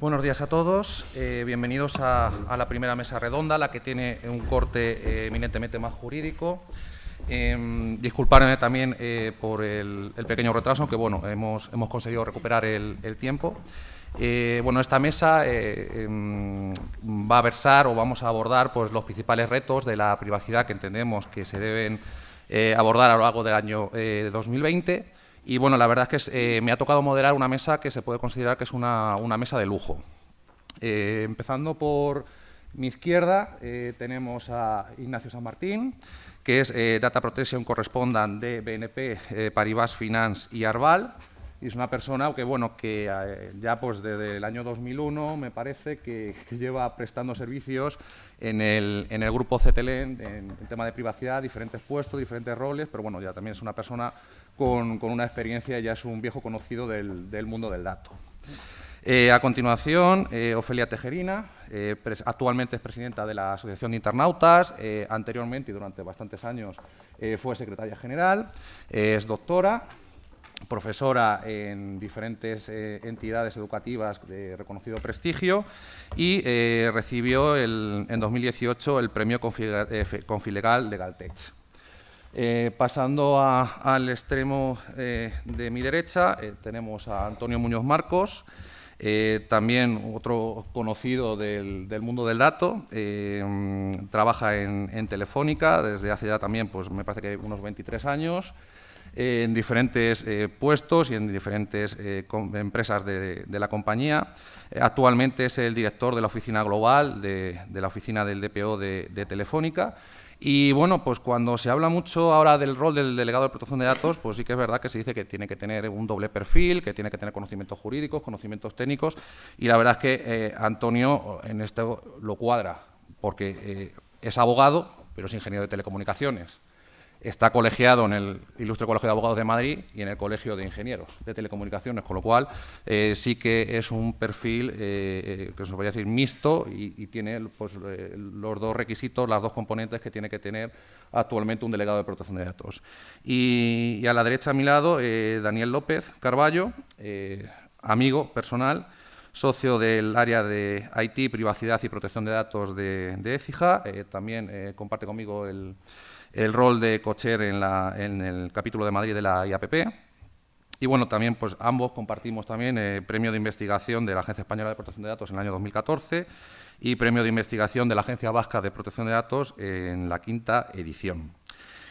Buenos días a todos, eh, bienvenidos a, la primera mesa redonda, la que tiene un corte eh, eminentemente más jurídico. Eh, disculparme también eh, por el, pequeño retraso, aunque bueno, hemos, hemos conseguido recuperar el, tiempo. bueno, esta mesa em, va a versar o vamos a abordar pues, los principales retos de la privacidad que entendemos que se deben abordar a lo largo del año 2020 y bueno, la verdad es que eh, me ha tocado moderar una mesa que se puede considerar que es una, mesa de lujo. Eh, empezando por mi izquierda eh, tenemos a Ignacio San Martín, que es Data Protection Correspondent de BNP, Paribas Finance y Arval. Y es una persona que, bueno, que ya pues desde el año 2001 me parece que, lleva prestando servicios en el, en el grupo CTLN en, en tema de privacidad, diferentes puestos, diferentes roles, pero bueno, ya también es una persona con, una experiencia, ya es un viejo conocido del, mundo del dato. Eh, a continuación, eh, Ofelia Tejerina, eh, actualmente es presidenta de la Asociación de Internautas, anteriormente y durante bastantes años fue secretaria general, es doctora, profesora en diferentes entidades educativas de reconocido prestigio y recibió en 2018 el premio Confilegal de Galtech. Eh, pasando al extremo eh, de mi derecha, eh, tenemos a Antonio Muñoz Marcos, también otro conocido del, mundo del dato, trabaja en, Telefónica desde hace ya también, pues me parece que unos 23 años, en diferentes puestos y en diferentes empresas de, la compañía. actualmente es el director de la oficina global de, la oficina del DPO de Telefónica y bueno, pues cuando se habla mucho ahora del rol del delegado de protección de datos, pues sí que es verdad que se dice que tiene que tener un doble perfil, que tiene que tener conocimientos jurídicos, conocimientos técnicos, y la verdad es que eh, Antonio en esto lo cuadra, porque eh, es abogado, pero es ingeniero de telecomunicaciones. Está colegiado en el Ilustre Colegio de Abogados de Madrid y en el Colegio de Ingenieros de Telecomunicaciones, con lo cual eh, sí que es un perfil eh, eh, que se podría decir mixto y, tiene pues, los dos requisitos, las dos componentes que tiene que tener actualmente un delegado de protección de datos. Y, a la derecha a mi lado, Daniel López Carballo, amigo personal, socio del área de IT, privacidad y protección de datos de, de también comparte conmigo el el rol de Cocher en, en, el capítulo de Madrid de la IAPP. Y bueno, también pues ambos compartimos también eh, premio de investigación de la Agencia Española de Protección de Datos en el año 2014 y premio de investigación de la Agencia Vasca de Protección de Datos en la quinta edición.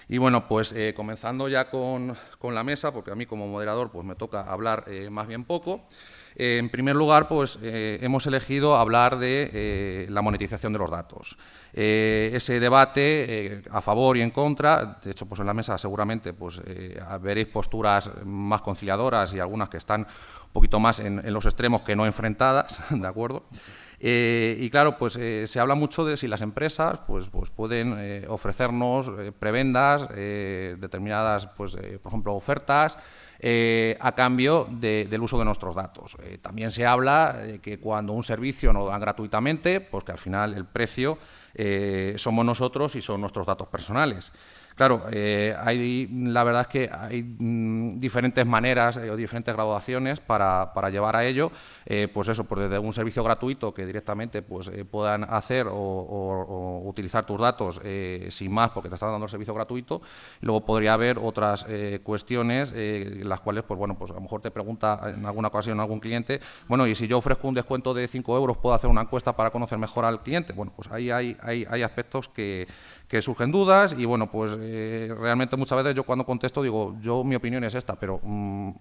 Y bueno, pues eh, comenzando ya con, la mesa, porque a mí como moderador pues me toca hablar eh, más bien poco, en primer lugar, pues eh, hemos elegido hablar de eh, la monetización de los datos. Eh, ese debate a favor y en contra, de hecho, pues en la mesa seguramente pues, veréis posturas más conciliadoras y algunas que están un poquito más en, los extremos que no enfrentadas, ¿de acuerdo? y claro, pues se habla mucho de si las empresas pues, pues pueden ofrecernos prebendas, determinadas, pues, por ejemplo, ofertas, eh, a cambio del uso de nuestros datos. Eh, también se habla de que cuando un servicio nos dan gratuitamente, pues que al final el precio eh, somos nosotros y son nuestros datos personales. Claro, hay, la verdad es que hay mm, diferentes maneras o diferentes graduaciones para, llevar a ello, pues eso, pues desde un servicio gratuito que directamente pues, puedan hacer o, utilizar tus datos sin más porque te están dando el servicio gratuito, luego podría haber otras cuestiones las cuales, pues bueno, pues a lo mejor te pregunta en alguna ocasión algún cliente, bueno, y si yo ofrezco un descuento de 5 euros, ¿puedo hacer una encuesta para conocer mejor al cliente? Bueno, pues ahí hay, hay, hay aspectos que, que surgen dudas y bueno, pues eh, realmente muchas veces yo cuando contesto digo, yo mi opinión es esta, pero mm,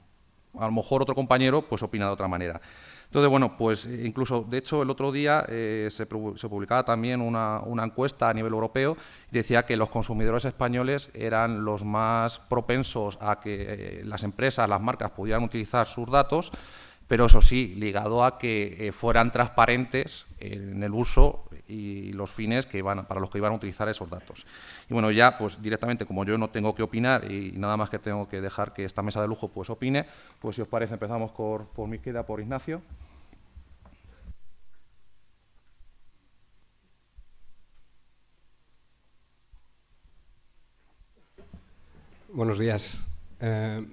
a lo mejor otro compañero pues opina de otra manera. Entonces, bueno, pues eh, incluso, de hecho, el otro día eh, se, publicaba también una, encuesta a nivel europeo y decía que los consumidores españoles eran los más propensos a que las empresas, las marcas pudieran utilizar sus datos, pero eso sí, ligado a que fueran transparentes en el uso y los fines que iban, para los que iban a utilizar esos datos. Y bueno, ya pues directamente, como yo no tengo que opinar y nada más que tengo que dejar que esta mesa de lujo pues opine, pues si os parece empezamos por, por mi queda, por Ignacio. Buenos días. Eh,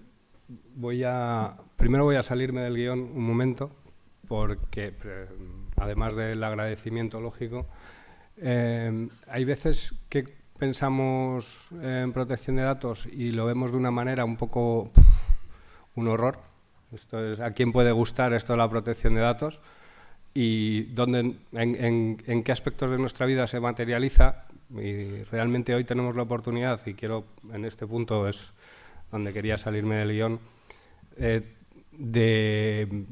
voy a, primero voy a salirme del guion un momento porque, además del agradecimiento lógico, eh, hay veces que pensamos en protección de datos y lo vemos de una manera un poco un horror. Esto es, ¿A quién puede gustar esto de la protección de datos? Y dónde, en, qué aspectos de nuestra vida se materializa. Y realmente hoy tenemos la oportunidad, y quiero, en este punto es donde quería salirme del guion, eh, de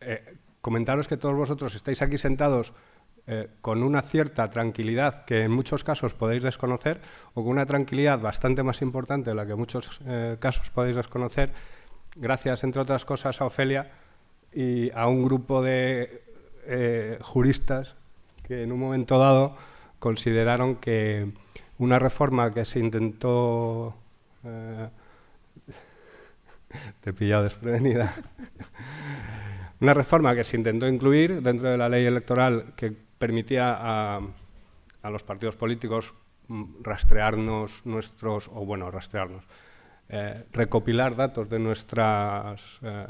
eh, comentaros que todos vosotros estáis aquí sentados eh, con una cierta tranquilidad que en muchos casos podéis desconocer o con una tranquilidad bastante más importante de la que en muchos eh, casos podéis desconocer, gracias, entre otras cosas, a Ofelia y a un grupo de juristas que en un momento dado consideraron que una reforma que se intentó... te he pillado desprevenida. una reforma que se intentó incluir dentro de la ley electoral que permitía a, los partidos políticos mm, rastrearnos nuestros, o bueno, rastrearnos, eh, recopilar datos de nuestras, eh,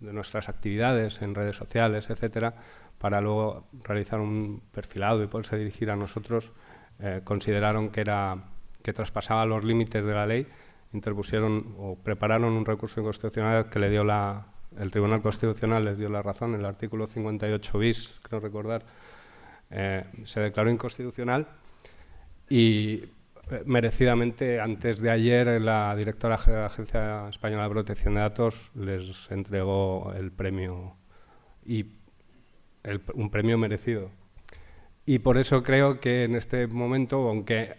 de nuestras actividades en redes sociales, etcétera, para luego realizar un perfilado y poderse dirigir a nosotros, eh, consideraron que, era, que traspasaba los límites de la ley, interpusieron o prepararon un recurso inconstitucional que le dio la, el Tribunal Constitucional les dio la razón, el artículo 58 bis, creo recordar, eh, se declaró inconstitucional y eh, merecidamente antes de ayer la directora de la Agencia Española de Protección de Datos les entregó el premio y un premio merecido. Y por eso creo que en este momento, aunque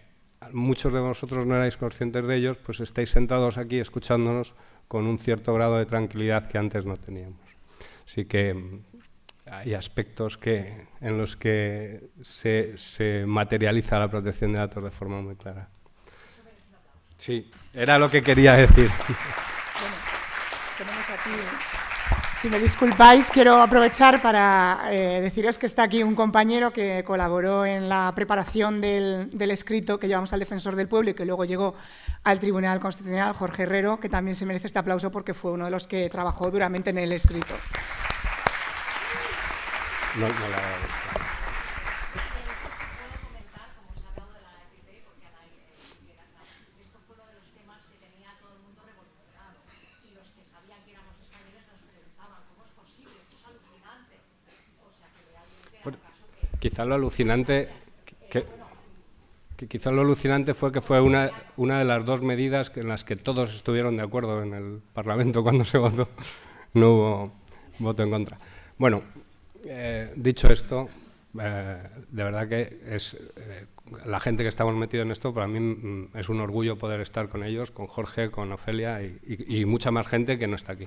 muchos de vosotros no erais conscientes de ellos, pues estáis sentados aquí escuchándonos con un cierto grado de tranquilidad que antes no teníamos. Así que hay aspectos que, en los que se, se, materializa la protección de datos de forma muy clara. Sí, era lo que quería decir. Bueno, tenemos aquí, si me disculpáis, quiero aprovechar para eh, deciros que está aquí un compañero que colaboró en la preparación del, escrito que llevamos al defensor del pueblo y que luego llegó al Tribunal Constitucional, Jorge Herrero, que también se merece este aplauso porque fue uno de los que trabajó duramente en el escrito. No, no la quizá lo alucinante que, que, quizá lo alucinante fue que fue una, una de las dos medidas en las que todos estuvieron de acuerdo en el Parlamento cuando se votó. No hubo voto en contra. Bueno, eh, dicho esto, eh, de verdad que es eh, la gente que estamos metidos en esto, para mí mm, es un orgullo poder estar con ellos, con Jorge, con Ofelia y, mucha más gente que no está aquí.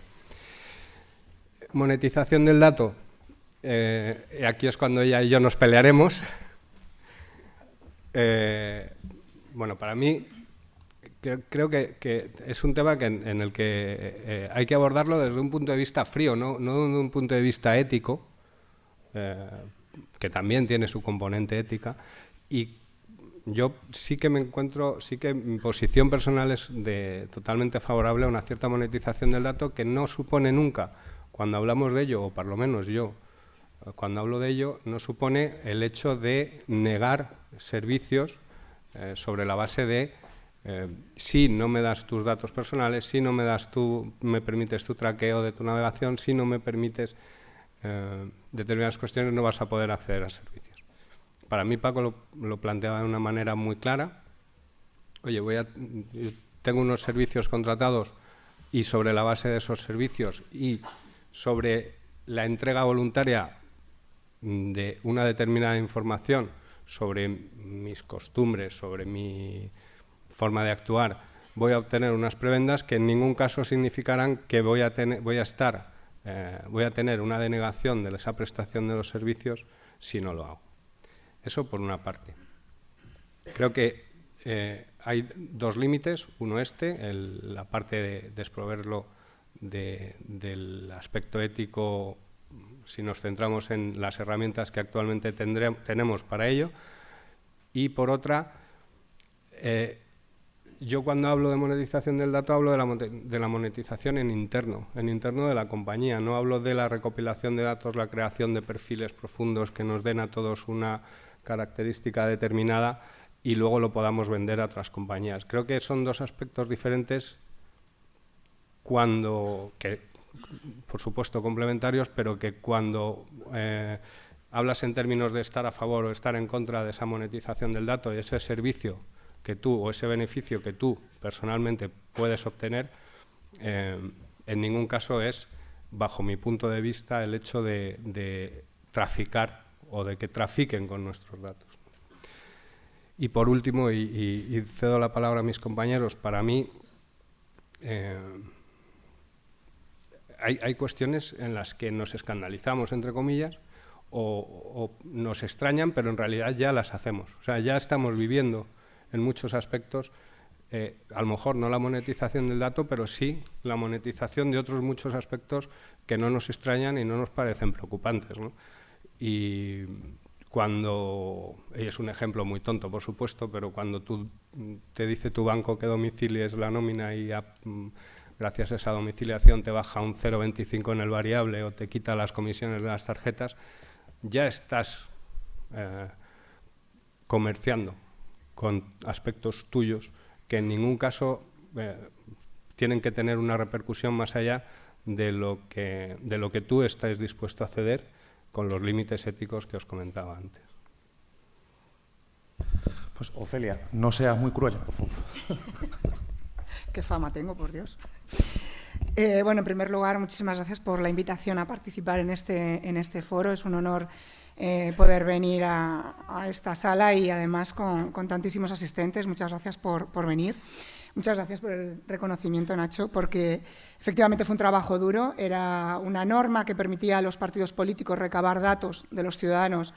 Monetización del dato. Aquí es cuando ella y yo nos pelearemos. bueno, para mí creo, que, es un tema en, el que hay que abordarlo desde un punto de vista frío, no, no desde un punto de vista ético, eh, que también tiene su componente ética, y yo sí que me encuentro, sí que mi posición personal es de, totalmente favorable a una cierta monetización del dato que no supone nunca, cuando hablamos de ello, o por lo menos yo, cuando hablo de ello, no supone el hecho de negar servicios eh, sobre la base de eh, si no me das tus datos personales, si no me das tú, me permites tu traqueo de tu navegación, si no me permites eh, determinadas cuestiones no vas a poder acceder a servicios. Para mí Paco lo, planteaba de una manera muy clara. Oye, voy a, tengo unos servicios contratados y sobre la base de esos servicios y sobre la entrega voluntaria de una determinada información sobre mis costumbres, sobre mi forma de actuar, voy a obtener unas prebendas que en ningún caso significarán que voy a, tener, voy a estar eh, voy a tener una denegación de esa prestación de los servicios si no lo hago. Eso por una parte. Creo que eh, hay dos límites, uno este, la parte de desproverlo del aspecto ético si nos centramos en las herramientas que actualmente tenemos para ello, y por otra, eh, yo cuando hablo de monetización del dato hablo de la, monetización en interno, en interno de la compañía. No hablo de la recopilación de datos, la creación de perfiles profundos que nos den a todos una característica determinada y luego lo podamos vender a otras compañías. Creo que son dos aspectos diferentes cuando, por supuesto complementarios, pero que cuando eh, hablas en términos de estar a favor o estar en contra de esa monetización del dato y ese servicio que tú o ese beneficio que tú personalmente puedes obtener, eh, en ningún caso es, bajo mi punto de vista, el hecho de, traficar o de que trafiquen con nuestros datos. Y por último, y, cedo la palabra a mis compañeros, para mí eh, hay, cuestiones en las que nos escandalizamos, entre comillas, o, nos extrañan, pero en realidad ya las hacemos. O sea, ya estamos viviendo en muchos aspectos, eh, a lo mejor no la monetización del dato, pero sí la monetización de otros muchos aspectos que no nos extrañan y no nos parecen preocupantes. Y cuando, y es un ejemplo muy tonto, por supuesto, pero cuando tú te dice tu banco que domicilies la nómina y mm, gracias a esa domiciliación te baja un 0,25 en el variable o te quita las comisiones de las tarjetas, ya estás eh, comerciando con aspectos tuyos que en ningún caso eh, tienen que tener una repercusión más allá de lo, que, de lo que tú estás dispuesto a ceder con los límites éticos que os comentaba antes. Pues Ofelia, no seas muy cruel, por favor. Qué fama tengo, por Dios. Eh, bueno, en primer lugar, muchísimas gracias por la invitación a participar en este, en este foro. Es un honor eh, poder venir a, esta sala y además con, tantísimos asistentes. Muchas gracias por, por, venir. Muchas gracias por el reconocimiento, Nacho, porque efectivamente fue un trabajo duro. Era una norma que permitía a los partidos políticos recabar datos de los ciudadanos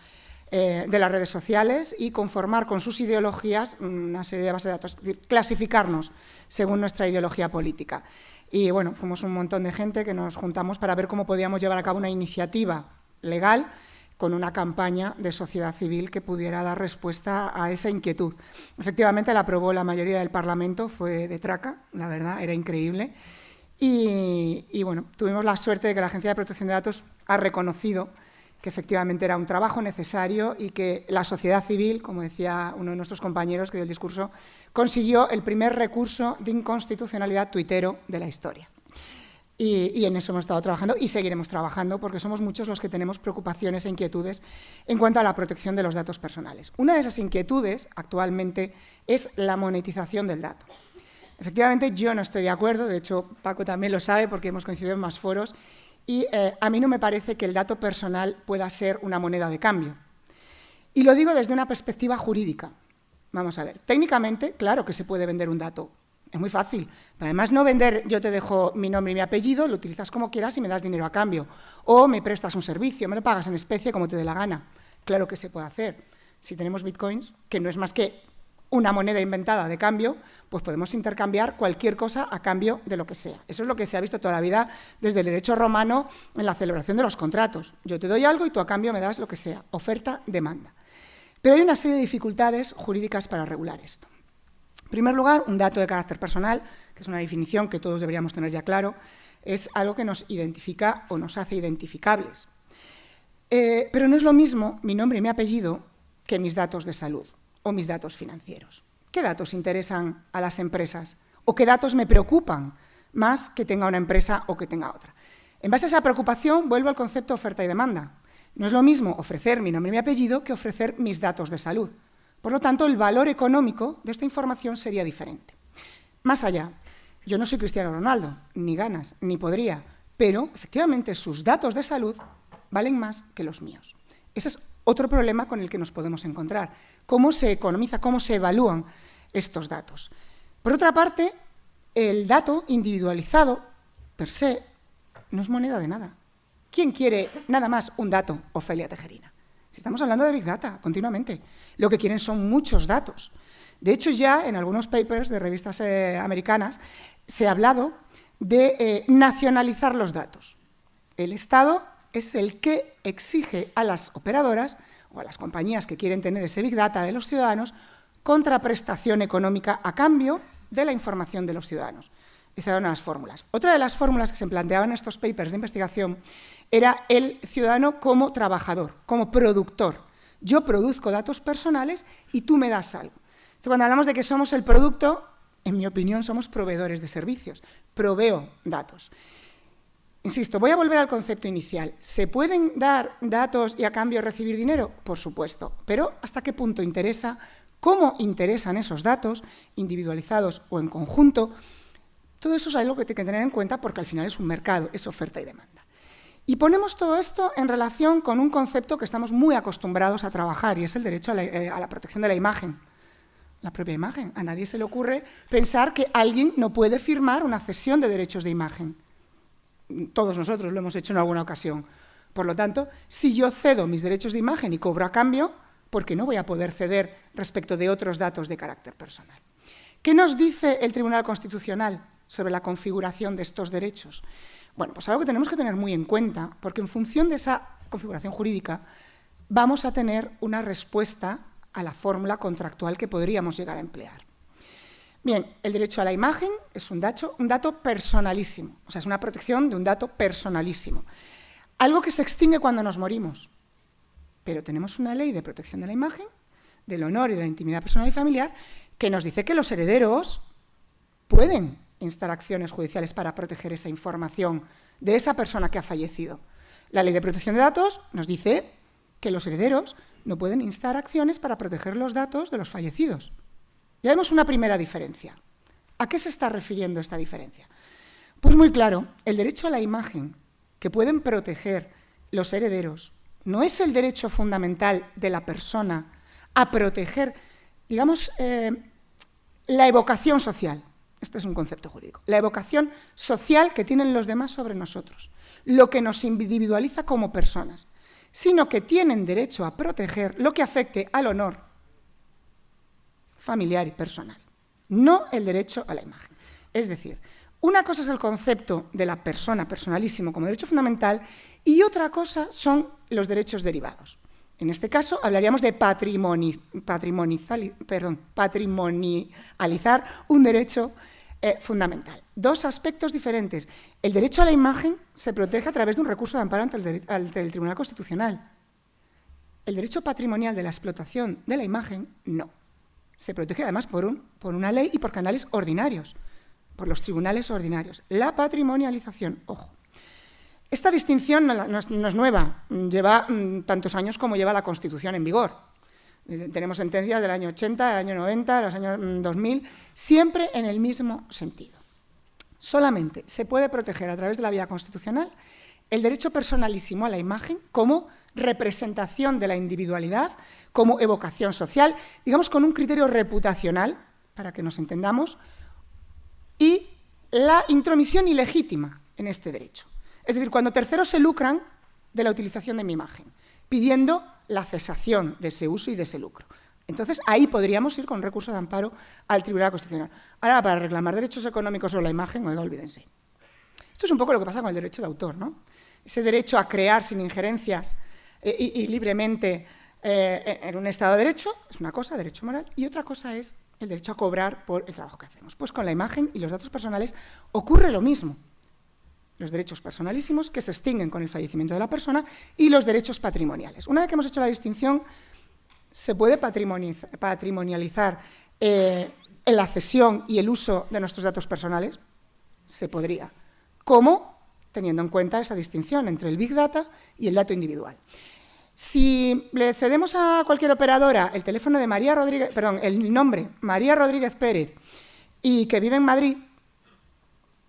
eh, de las redes sociales y conformar con sus ideologías una serie de bases de datos, es decir, clasificarnos según nuestra ideología política. Y bueno, fuimos un montón de gente que nos juntamos para ver cómo podíamos llevar a cabo una iniciativa legal con una campaña de sociedad civil que pudiera dar respuesta a esa inquietud. Efectivamente, la aprobó la mayoría del Parlamento, fue de traca, la verdad, era increíble. Y, y bueno, tuvimos la suerte de que la Agencia de Protección de Datos ha reconocido que efectivamente era un trabajo necesario y que la sociedad civil, como decía uno de nuestros compañeros que dio el discurso, consiguió el primer recurso de inconstitucionalidad tuitero de la historia. Y, en eso hemos estado trabajando y seguiremos trabajando porque somos muchos los que tenemos preocupaciones e inquietudes en cuanto a la protección de los datos personales. Una de esas inquietudes actualmente es la monetización del dato. Efectivamente, yo no estoy de acuerdo, de hecho Paco también lo sabe porque hemos coincidido en más foros, y eh, a mí no me parece que el dato personal pueda ser una moneda de cambio. Y lo digo desde una perspectiva jurídica. Vamos a ver, técnicamente, claro que se puede vender un dato. Es muy fácil. Además, no vender, yo te dejo mi nombre y mi apellido, lo utilizas como quieras y me das dinero a cambio. O me prestas un servicio, me lo pagas en especie como te dé la gana. Claro que se puede hacer. Si tenemos bitcoins, que no es más que una moneda inventada de cambio, pues podemos intercambiar cualquier cosa a cambio de lo que sea. Eso es lo que se ha visto toda la vida desde el derecho romano en la celebración de los contratos. Yo te doy algo y tú a cambio me das lo que sea, oferta, demanda. Pero hay una serie de dificultades jurídicas para regular esto. En primer lugar, un dato de carácter personal, que es una definición que todos deberíamos tener ya claro, es algo que nos identifica o nos hace identificables. Eh, pero no es lo mismo mi nombre y mi apellido que mis datos de salud o mis datos financieros. ¿Qué datos interesan a las empresas? ¿O qué datos me preocupan más que tenga una empresa o que tenga otra? En base a esa preocupación, vuelvo al concepto oferta y demanda. No es lo mismo ofrecer mi nombre y mi apellido que ofrecer mis datos de salud. Por lo tanto, el valor económico de esta información sería diferente. Más allá, yo no soy Cristiano Ronaldo, ni ganas, ni podría, pero efectivamente sus datos de salud valen más que los míos. Ese es otro problema con el que nos podemos encontrar cómo se economiza, cómo se evalúan estos datos. Por otra parte, el dato individualizado, per se, no es moneda de nada. ¿Quién quiere nada más un dato, Ofelia Tejerina? Si estamos hablando de Big Data continuamente, lo que quieren son muchos datos. De hecho, ya en algunos papers de revistas eh, americanas se ha hablado de eh, nacionalizar los datos. El Estado es el que exige a las operadoras o a las compañías que quieren tener ese Big Data de los ciudadanos contraprestación económica a cambio de la información de los ciudadanos. Esa era una de las fórmulas. Otra de las fórmulas que se planteaban en estos papers de investigación era el ciudadano como trabajador, como productor. Yo produzco datos personales y tú me das algo. cuando hablamos de que somos el producto, en mi opinión, somos proveedores de servicios. Proveo datos. Insisto, voy a volver al concepto inicial. ¿Se pueden dar datos y a cambio recibir dinero? Por supuesto. Pero ¿hasta qué punto interesa? ¿Cómo interesan esos datos, individualizados o en conjunto? Todo eso es algo que hay que tener en cuenta porque al final es un mercado, es oferta y demanda. Y ponemos todo esto en relación con un concepto que estamos muy acostumbrados a trabajar y es el derecho a la, eh, a la protección de la imagen la propia imagen. A nadie se le ocurre pensar que alguien no puede firmar una cesión de derechos de imagen. Todos nosotros lo hemos hecho en alguna ocasión. Por lo tanto, si yo cedo mis derechos de imagen y cobro a cambio, ¿por qué no voy a poder ceder respecto de otros datos de carácter personal? ¿Qué nos dice el Tribunal Constitucional sobre la configuración de estos derechos? Bueno, pues algo que tenemos que tener muy en cuenta, porque en función de esa configuración jurídica vamos a tener una respuesta a la fórmula contractual que podríamos llegar a emplear. Bien, el derecho a la imagen es un dato, un dato personalísimo, o sea, es una protección de un dato personalísimo. Algo que se extingue cuando nos morimos, pero tenemos una ley de protección de la imagen, del honor y de la intimidad personal y familiar, que nos dice que los herederos pueden instar acciones judiciales para proteger esa información de esa persona que ha fallecido. La ley de protección de datos nos dice que los herederos no pueden instar acciones para proteger los datos de los fallecidos. Ya vemos una primera diferencia. ¿A qué se está refiriendo esta diferencia? Pues muy claro, el derecho a la imagen que pueden proteger los herederos no es el derecho fundamental de la persona a proteger, digamos, eh, la evocación social. Este es un concepto jurídico. La evocación social que tienen los demás sobre nosotros, lo que nos individualiza como personas sino que tienen derecho a proteger lo que afecte al honor familiar y personal, no el derecho a la imagen. Es decir, una cosa es el concepto de la persona, personalísimo, como derecho fundamental, y otra cosa son los derechos derivados. En este caso, hablaríamos de patrimonializar un derecho eh, fundamental. Dos aspectos diferentes. El derecho a la imagen se protege a través de un recurso de amparo ante el, Tribunal Constitucional. El derecho patrimonial de la explotación de la imagen, no. Se protege además por, un, por una ley y por canales ordinarios, por los tribunales ordinarios. La patrimonialización, ojo. Esta distinción no es nueva, lleva mm, tantos años como lleva la Constitución en vigor. Eh, tenemos sentencias del año 80, del año 90, de los años 2000, mm, siempre en el mismo sentido. Solamente se puede proteger a través de la vía constitucional el derecho personalísimo a la imagen como representación de la individualidad, como evocación social, digamos con un criterio reputacional, para que nos entendamos, y la intromisión ilegítima en este derecho. Es decir, cuando terceros se lucran de la utilización de mi imagen, pidiendo la cesación de ese uso y de ese lucro. Entonces, ahí podríamos ir con recurso de amparo al Tribunal Constitucional. Ahora, para reclamar derechos económicos sobre la imagen, oiga, olvídense. Esto es un poco lo que pasa con el derecho de autor, ¿no? Ese derecho a crear sin injerencias eh, y, libremente eh, en un Estado de Derecho es una cosa, derecho moral, y otra cosa es el derecho a cobrar por el trabajo que hacemos. Pues con la imagen y los datos personales ocurre lo mismo los derechos personalísimos que se extinguen con el fallecimiento de la persona y los derechos patrimoniales. Una vez que hemos hecho la distinción, se puede patrimonializar eh, la cesión y el uso de nuestros datos personales. Se podría. ¿Cómo? Teniendo en cuenta esa distinción entre el Big Data y el dato individual. Si le cedemos a cualquier operadora el teléfono de María Rodríguez, perdón, el nombre María Rodríguez Pérez y que vive en Madrid,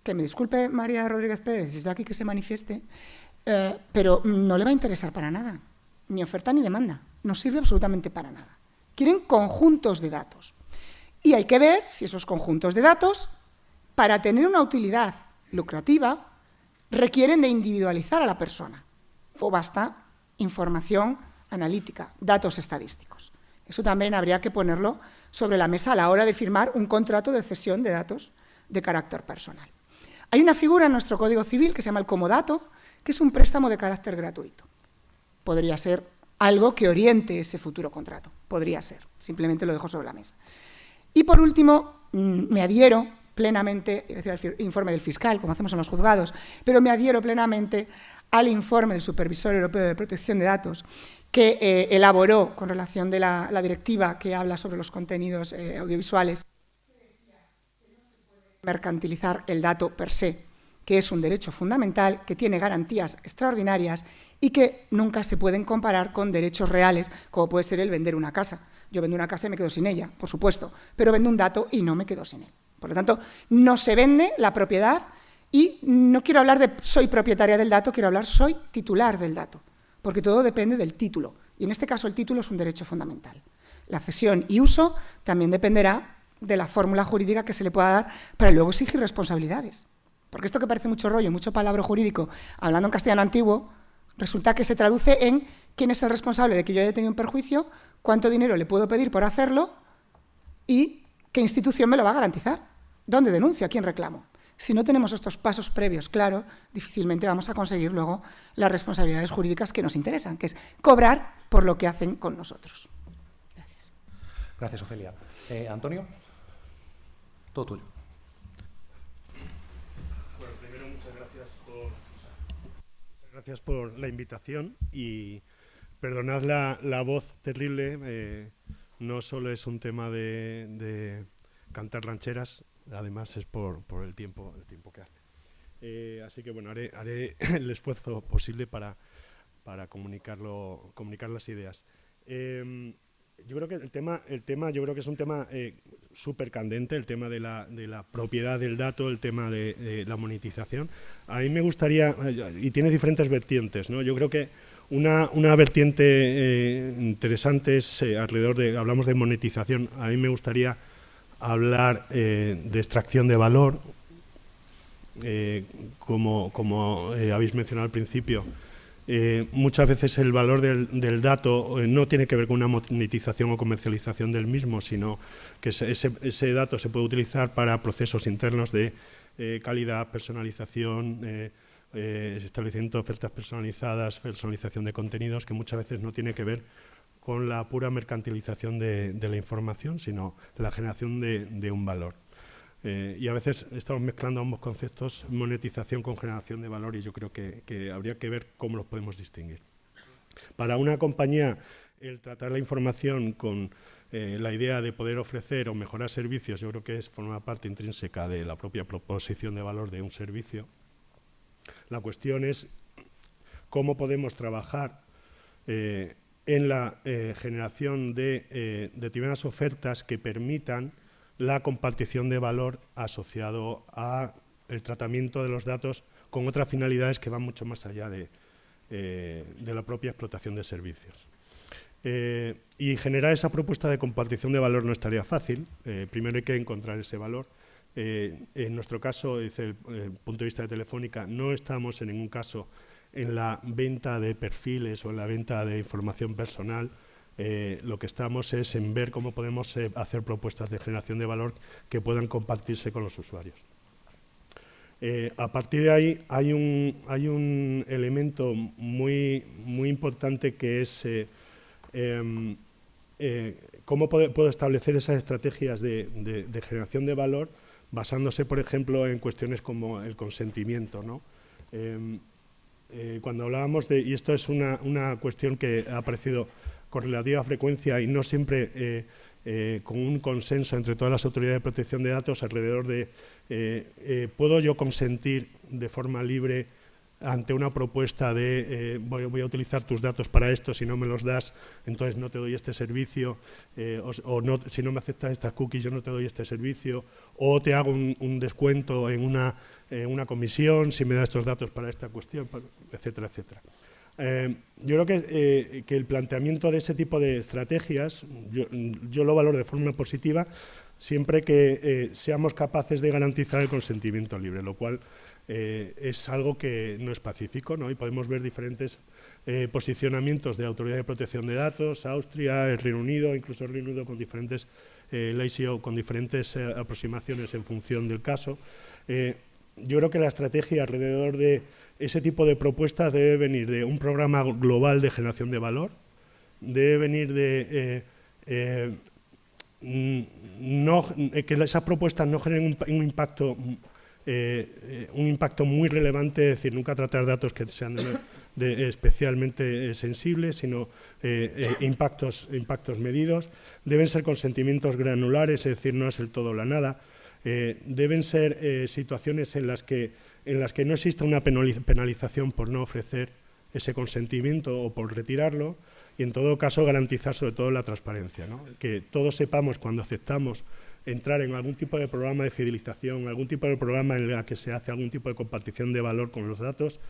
que me disculpe María Rodríguez Pérez, desde aquí que se manifieste, eh, pero no le va a interesar para nada, ni oferta ni demanda, no sirve absolutamente para nada. Quieren conjuntos de datos. Y hay que ver si esos conjuntos de datos, para tener una utilidad lucrativa, requieren de individualizar a la persona o basta información analítica, datos estadísticos. Eso también habría que ponerlo sobre la mesa a la hora de firmar un contrato de cesión de datos de carácter personal. Hay una figura en nuestro Código Civil que se llama el comodato, que es un préstamo de carácter gratuito. Podría ser algo que oriente ese futuro contrato. Podría ser. Simplemente lo dejo sobre la mesa. Y por último, mm, me adhiero plenamente, es decir, el informe del fiscal, como hacemos en los juzgados, pero me adhiero plenamente al informe del Supervisor Europeo de Protección de Datos que eh, elaboró con relación de la, directiva que habla sobre los contenidos eh, audiovisuales, mercantilizar el dato per se, que es un derecho fundamental, que tiene garantías extraordinarias y que nunca se pueden comparar con derechos reales, como puede ser el vender una casa. Yo vendo una casa y me quedo sin ella, por supuesto, pero vendo un dato y no me quedo sin él. Por lo tanto, no se vende la propiedad y no quiero hablar de soy propietaria del dato, quiero hablar soy titular del dato, porque todo depende del título. Y en este caso el título es un derecho fundamental. La cesión y uso también dependerá de la fórmula jurídica que se le pueda dar para luego exigir responsabilidades. Porque esto que parece mucho rollo, mucho palabra jurídico, hablando en castellano antiguo, resulta que se traduce en quién es el responsable de que yo haya tenido un perjuicio, cuánto dinero le puedo pedir por hacerlo y qué institución me lo va a garantizar. ¿Dónde denuncio? ¿A quién reclamo? Si no tenemos estos pasos previos claro, difícilmente vamos a conseguir luego las responsabilidades jurídicas que nos interesan, que es cobrar por lo que hacen con nosotros. Gracias. Gracias, Ofelia. Eh, Antonio, todo tuyo. Bueno, primero muchas gracias por, gracias por la invitación y perdonad la, voz terrible. Eh, no solo es un tema de cantar rancheras, además es por, el, tiempo, tiempo que hace. Eh, así que bueno, haré, haré, el esfuerzo posible para, para comunicarlo, comunicar las ideas. Em, yo creo que el tema, el tema, yo creo que es un tema eh, súper candente, el tema de la, de la, propiedad del dato, el tema de, la monetización. A mí me gustaría, y tiene diferentes vertientes, ¿no? Yo creo que una, una vertiente eh, interesante es alrededor de, hablamos de monetización, a mí me gustaría hablar eh, de extracción de valor, eh, como, como eh, habéis mencionado al principio. muchas veces el valor del, del dato no tiene que ver con una monetización o comercialización del mismo, sino que ese, ese dato se puede utilizar para procesos internos de calidad, personalización, establecimiento de ofertas personalizadas, personalización de contenidos, que muchas veces no tiene que ver con la pura mercantilización de, la información, sino la generación de, un valor. Eh, y a veces estamos mezclando ambos conceptos, monetización con generación de valor, y yo creo que, habría que ver cómo los podemos distinguir. Para una compañía, el tratar la información con eh, la idea de poder ofrecer o mejorar servicios, yo creo que es forma parte intrínseca de la propia proposición de valor de un servicio. La cuestión es cómo podemos trabajar eh, en la eh, generación de eh, determinadas ofertas que permitan la compartición de valor asociado a el tratamiento de los datos con otras finalidades que van mucho más allá de, eh, la propia explotación de servicios. y generar esa propuesta de compartición de valor no estaría fácil. primero hay que encontrar ese valor. en nuestro caso, desde el punto de vista de Telefónica, no estamos en ningún caso en la venta de perfiles o en la venta de información personal, eh, lo que estamos es en ver cómo podemos eh, hacer propuestas de generación de valor que puedan compartirse con los usuarios. Eh, a partir de ahí hay un, hay un elemento muy, muy importante que es em, cómo puedo, establecer esas estrategias de, generación de valor basándose, por ejemplo, en cuestiones como el consentimiento. ¿no? Eh, cuando hablábamos de, y esto es una, cuestión que ha aparecido con relativa frecuencia y no siempre eh, eh, con un consenso entre todas las autoridades de protección de datos alrededor de, ¿puedo yo consentir de forma libre ante una propuesta de voy, a utilizar tus datos para esto, si no me los das, entonces no te doy este servicio, o, no, si no me aceptas estas cookies, yo no te doy este servicio, o te hago un descuento en una eh, una comisión, si me da estos datos para esta cuestión, etcétera, etcétera. Eh, yo creo eh, que, el planteamiento de ese tipo de estrategias, yo, lo valoro de forma positiva, siempre que seamos capaces de garantizar el consentimiento libre, lo cual es algo que no es pacífico, ¿no? y podemos ver diferentes posicionamientos de autoridad de protección de datos, Austria, el Reino Unido, incluso el Reino Unido con diferentes leyes o con diferentes aproximaciones en función del caso yo creo que la estrategia alrededor de ese tipo de propuestas debe venir de un programa global de generación de valor, debe venir de eh, eh, que esas propuestas no generen un, impacto un impacto muy relevante, es decir, nunca tratar datos que sean especialmente sensibles, sino impactos, impactos medidos. Deben ser consentimientos granulares, es decir, no es el todo o la nada. deben ser situaciones en las que en las que no exista una penalización por no ofrecer ese consentimiento o por retirarlo y en todo caso garantizar sobre todo la transparencia, que todos sepamos cuando aceptamos entrar en algún tipo de programa de fidelización, algún tipo de programa en el que se hace algún tipo de compartición de valor con los datos,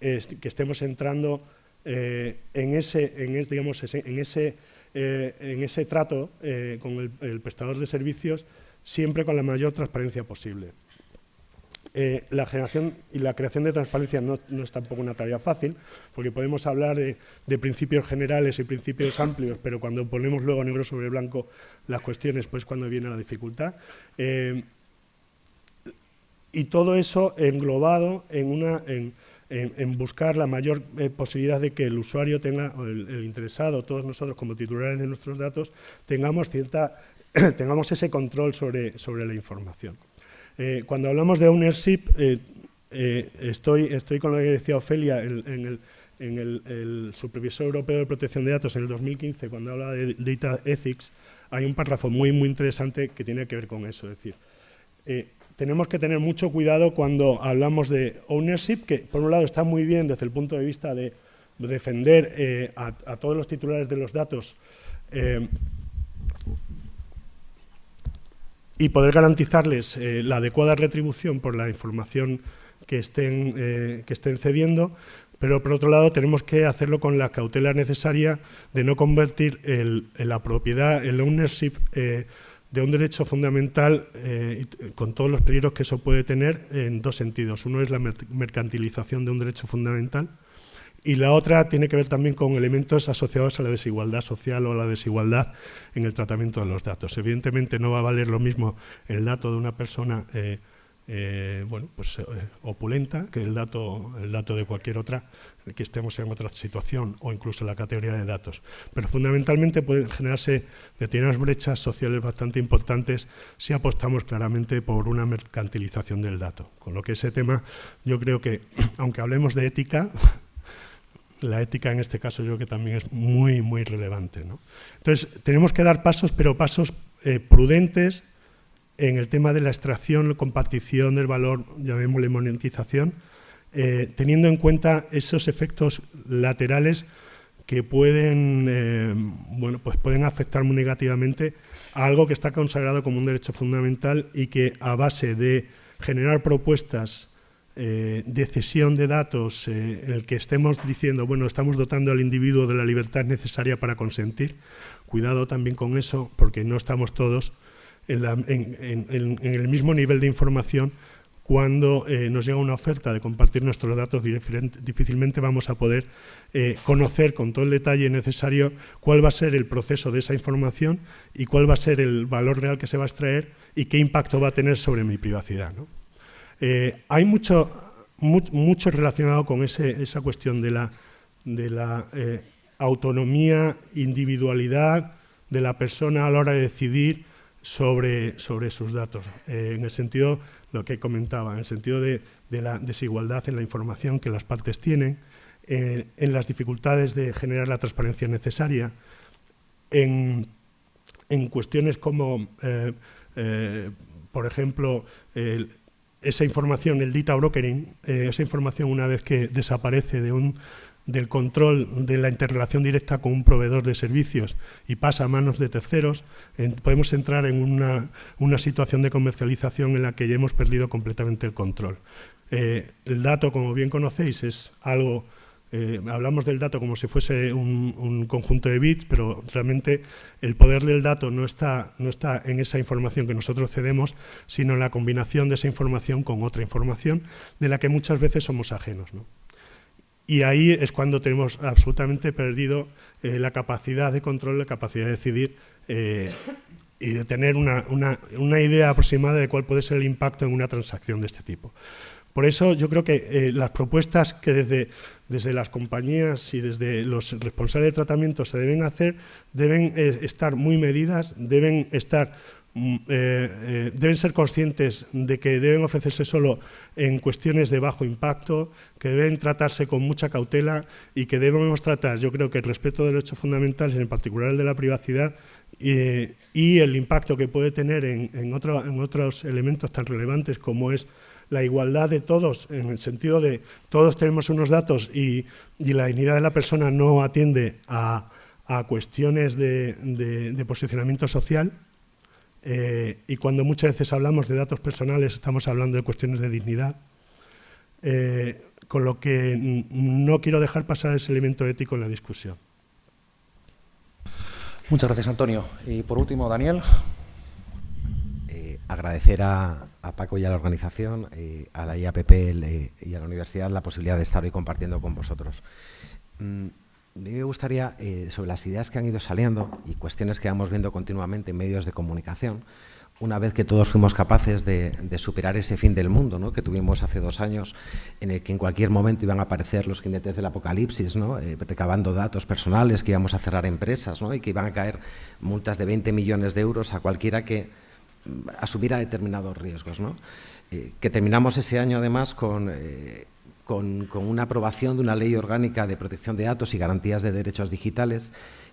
que estemos entrando eh, en, ese, en, digamos, en, ese, eh, en ese trato eh, con el prestador de servicios siempre con la mayor transparencia posible. Eh, la generación y la creación de transparencia no, es tampoco una tarea fácil, porque podemos hablar de, principios generales y principios amplios, pero cuando ponemos luego negro sobre blanco las cuestiones, pues cuando viene la dificultad. Eh, y todo eso englobado en, una, en, buscar la mayor eh, posibilidad de que el usuario tenga, o el, interesado, todos nosotros como titulares de nuestros datos, tengamos, cierta, tengamos ese control sobre, sobre la información. Eh, cuando hablamos de ownership, eh, eh, estoy, estoy con lo que decía Ofelia en, el, en el, Supervisor Europeo de Protección de Datos en el 2015, cuando habla de Data Ethics, hay un párrafo muy, muy interesante que tiene que ver con eso. Es decir, tenemos que tener mucho cuidado cuando hablamos de ownership, que por un lado está muy bien desde el punto de vista de defender a, todos los titulares de los datos y poder garantizarles eh, la adecuada retribución por la información que estén, eh, que estén cediendo, pero por otro lado tenemos que hacerlo con la cautela necesaria de no convertir la propiedad, el ownership eh, de un derecho fundamental, con todos los peligros que eso puede tener, en dos sentidos. Uno es la mercantilización de un derecho fundamental, y la otra tiene que ver también con elementos asociados a la desigualdad social o a la desigualdad en el tratamiento de los datos. Evidentemente no va a valer lo mismo el dato de una persona eh, eh, bueno, pues, eh, opulenta que el dato, el dato de cualquier otra, que estemos en otra situación o incluso la categoría de datos. Pero fundamentalmente pueden generarse determinadas brechas sociales bastante importantes si apostamos claramente por una mercantilización del dato. Con lo que ese tema yo creo que, aunque hablemos de ética, la ética en este caso yo creo que también es muy, muy relevante. Entonces, tenemos que dar pasos, pero pasos eh, prudentes en el tema de la extracción, la compartición del valor, llamémosle monetización, eh, teniendo en cuenta esos efectos laterales que pueden, eh, bueno, pues pueden afectar muy negativamente a algo que está consagrado como un derecho fundamental y que a base de generar propuestas eh, de cesión de datos eh, en el que estemos diciendo, bueno, estamos dotando al individuo de la libertad necesaria para consentir. Cuidado también con eso, porque no estamos todos en, el mismo nivel de información cuando eh, nos llega una oferta de compartir nuestros datos, difícilmente vamos a poder conocer con todo el detalle necesario cuál va a ser el proceso de esa información y cuál va a ser el valor real que se va a extraer y qué impacto va a tener sobre mi privacidad. ¿no? Eh, hay mucho, mucho relacionado con esa cuestión de la, de la eh, autonomía, individualidad de la persona a la hora de decidir sobre, sobre sus datos, eh, en el sentido, lo que comentaba, en el sentido de, la desigualdad en la información que las partes tienen, en las dificultades de generar la transparencia necesaria, en, en cuestiones como, por ejemplo, el, esa información, el data brokering, eh, esa información una vez que desaparece de un, del control de la interrelación directa con un proveedor de servicios y pasa a manos de terceros, podemos entrar en una, una, situación de comercialización en la que ya hemos perdido completamente el control. Eh, el dato, como bien conocéis, es algo eh, hablamos del dato como si fuese un, conjunto de bits, pero realmente el poder del dato no está, no está en esa información que nosotros cedemos, sino en la combinación de esa información con otra información de la que muchas veces somos ajenos. Y ahí es cuando tenemos absolutamente perdido eh, la capacidad de control, la capacidad de decidir eh, y de tener una, una idea aproximada de cuál puede ser el impacto en una transacción de este tipo. Por eso yo creo que eh, las propuestas que desde, desde las compañías y desde los responsables de tratamiento se deben hacer deben eh, estar muy medidas, deben estar Mm, eh, deben ser conscientes de que deben ofrecerse solo en cuestiones de bajo impacto, que deben tratarse con mucha cautela y que debemos tratar, yo creo que el respeto de derechos fundamentales, en particular el de la privacidad, y el impacto que puede tener en, otros elementos tan relevantes como es la igualdad de todos, en el sentido de todos tenemos unos datos y, la dignidad de la persona no atiende a, cuestiones de posicionamiento social, eh, y cuando muchas veces hablamos de datos personales estamos hablando de cuestiones de dignidad, eh, con lo que no quiero dejar pasar ese elemento ético en la discusión. Muchas gracias, Antonio. Y por último, Daniel. Eh, agradecer a, Paco y a la organización, a la IAPP y a la universidad la posibilidad de estar hoy compartiendo con vosotros. Mm, a mí me gustaría, eh, sobre las ideas que han ido saliendo y cuestiones que vamos viendo continuamente en medios de comunicación, una vez que todos fuimos capaces de, superar ese fin del mundo ¿no? que tuvimos hace dos años, en el que en cualquier momento iban a aparecer los jinetes del apocalipsis, ¿no? Eh, recabando datos personales, que íbamos a cerrar empresas ¿no? y que iban a caer multas de 20 millones de euros a cualquiera que mm, asumiera determinados riesgos. ¿no? Eh, que terminamos ese año además con con, una aprobación de una ley orgánica de protección de datos y garantías de derechos digitales,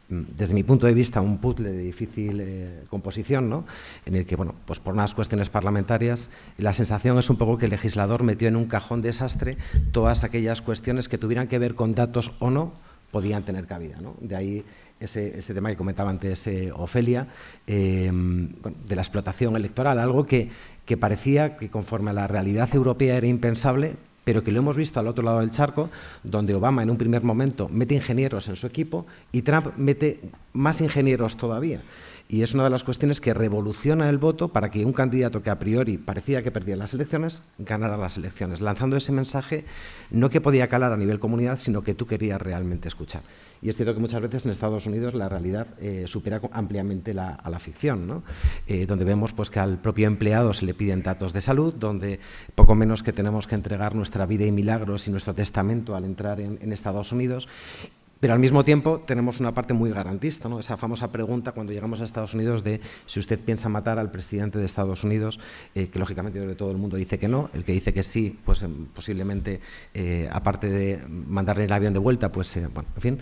mm, desde mi punto de vista, un puzzle de difícil eh, composición, ¿no? en el que, bueno, pues por unas cuestiones parlamentarias, la sensación es un poco que el legislador metió en un cajón desastre todas aquellas cuestiones que tuvieran que ver con datos o no, podían tener cabida. ¿no? De ahí ese, tema que comentaba antes eh, Ofelia, eh, de la explotación electoral, algo que, que parecía que conforme a la realidad europea era impensable, pero que lo hemos visto al otro lado del charco, donde Obama en un primer momento mete ingenieros en su equipo y Trump mete más ingenieros todavía. Y es una de las cuestiones que revoluciona el voto para que un candidato que a priori parecía que perdía las elecciones, ganara las elecciones, lanzando ese mensaje no que podía calar a nivel comunidad, sino que tú querías realmente escuchar. Y es cierto que muchas veces en Estados Unidos la realidad eh, supera ampliamente a la ficción, ¿no? Eh, donde vemos pues, que al propio empleado se le piden datos de salud, donde poco menos que tenemos que entregar nuestra vida y milagros y nuestro testamento al entrar en, en Estados Unidos pero al mismo tiempo tenemos una parte muy garantista, ¿no? esa famosa pregunta cuando llegamos a Estados Unidos de si usted piensa matar al presidente de Estados Unidos, eh, que lógicamente todo el mundo dice que no, el que dice que sí, pues em, posiblemente, eh, aparte de mandarle el avión de vuelta, pues, eh, bueno, en fin,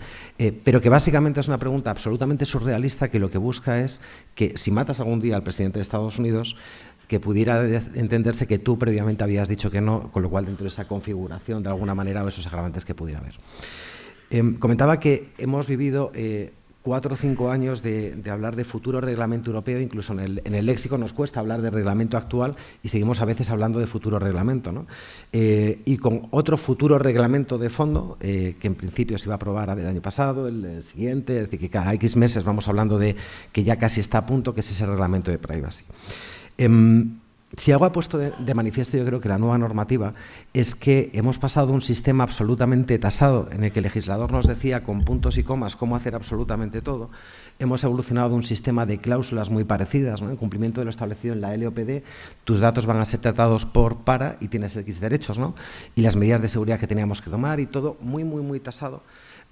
pero que básicamente es una pregunta absolutamente surrealista que lo que busca es que si matas algún día al presidente de Estados Unidos, que pudiera entenderse que tú previamente habías dicho que no, con lo cual dentro de esa configuración, de alguna manera, o esos agravantes que pudiera haber. Em, comentaba que hemos vivido eh, cuatro o cinco años de, hablar de futuro reglamento europeo, incluso en el, léxico nos cuesta hablar de reglamento actual y seguimos a veces hablando de futuro reglamento. ¿no? Eh, y con otro futuro reglamento de fondo, eh, que en principio se iba a aprobar el año pasado, el, siguiente, es decir, que cada X meses vamos hablando de que ya casi está a punto, que es ese reglamento de privacy. Em, si algo ha puesto de, manifiesto, yo creo que la nueva normativa es que hemos pasado un sistema absolutamente tasado, en el que el legislador nos decía con puntos y comas cómo hacer absolutamente todo. Hemos evolucionado un sistema de cláusulas muy parecidas, en cumplimiento de lo establecido en la LOPD, tus datos van a ser tratados por para y tienes X derechos, ¿no? y las medidas de seguridad que teníamos que tomar y todo muy, muy, muy tasado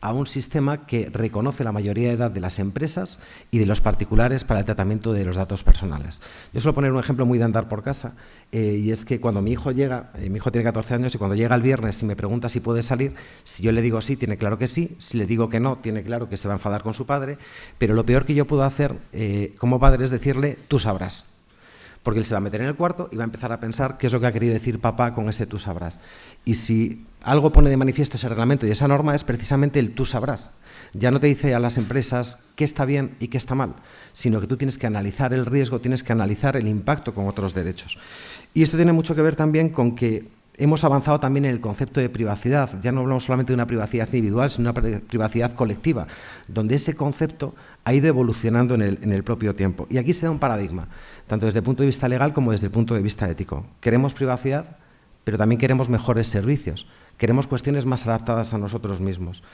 a un sistema que reconoce la mayoría de edad de las empresas y de los particulares para el tratamiento de los datos personales. Yo suelo poner un ejemplo muy de andar por casa, eh, y es que cuando mi hijo llega, eh, mi hijo tiene 14 años, y cuando llega el viernes y me pregunta si puede salir, si yo le digo sí, tiene claro que sí, si le digo que no, tiene claro que se va a enfadar con su padre, pero lo peor que yo puedo hacer eh, como padre es decirle, tú sabrás porque él se va a meter en el cuarto y va a empezar a pensar qué es lo que ha querido decir papá con ese tú sabrás. Y si algo pone de manifiesto ese reglamento y esa norma es precisamente el tú sabrás. Ya no te dice a las empresas qué está bien y qué está mal, sino que tú tienes que analizar el riesgo, tienes que analizar el impacto con otros derechos. Y esto tiene mucho que ver también con que hemos avanzado también en el concepto de privacidad. Ya no hablamos solamente de una privacidad individual, sino una privacidad colectiva, donde ese concepto ha ido evolucionando en el, en el propio tiempo. Y aquí se da un paradigma tanto desde el punto de vista legal como desde el punto de vista ético. Queremos privacidad, pero también queremos mejores servicios, queremos cuestiones más adaptadas a nosotros mismos.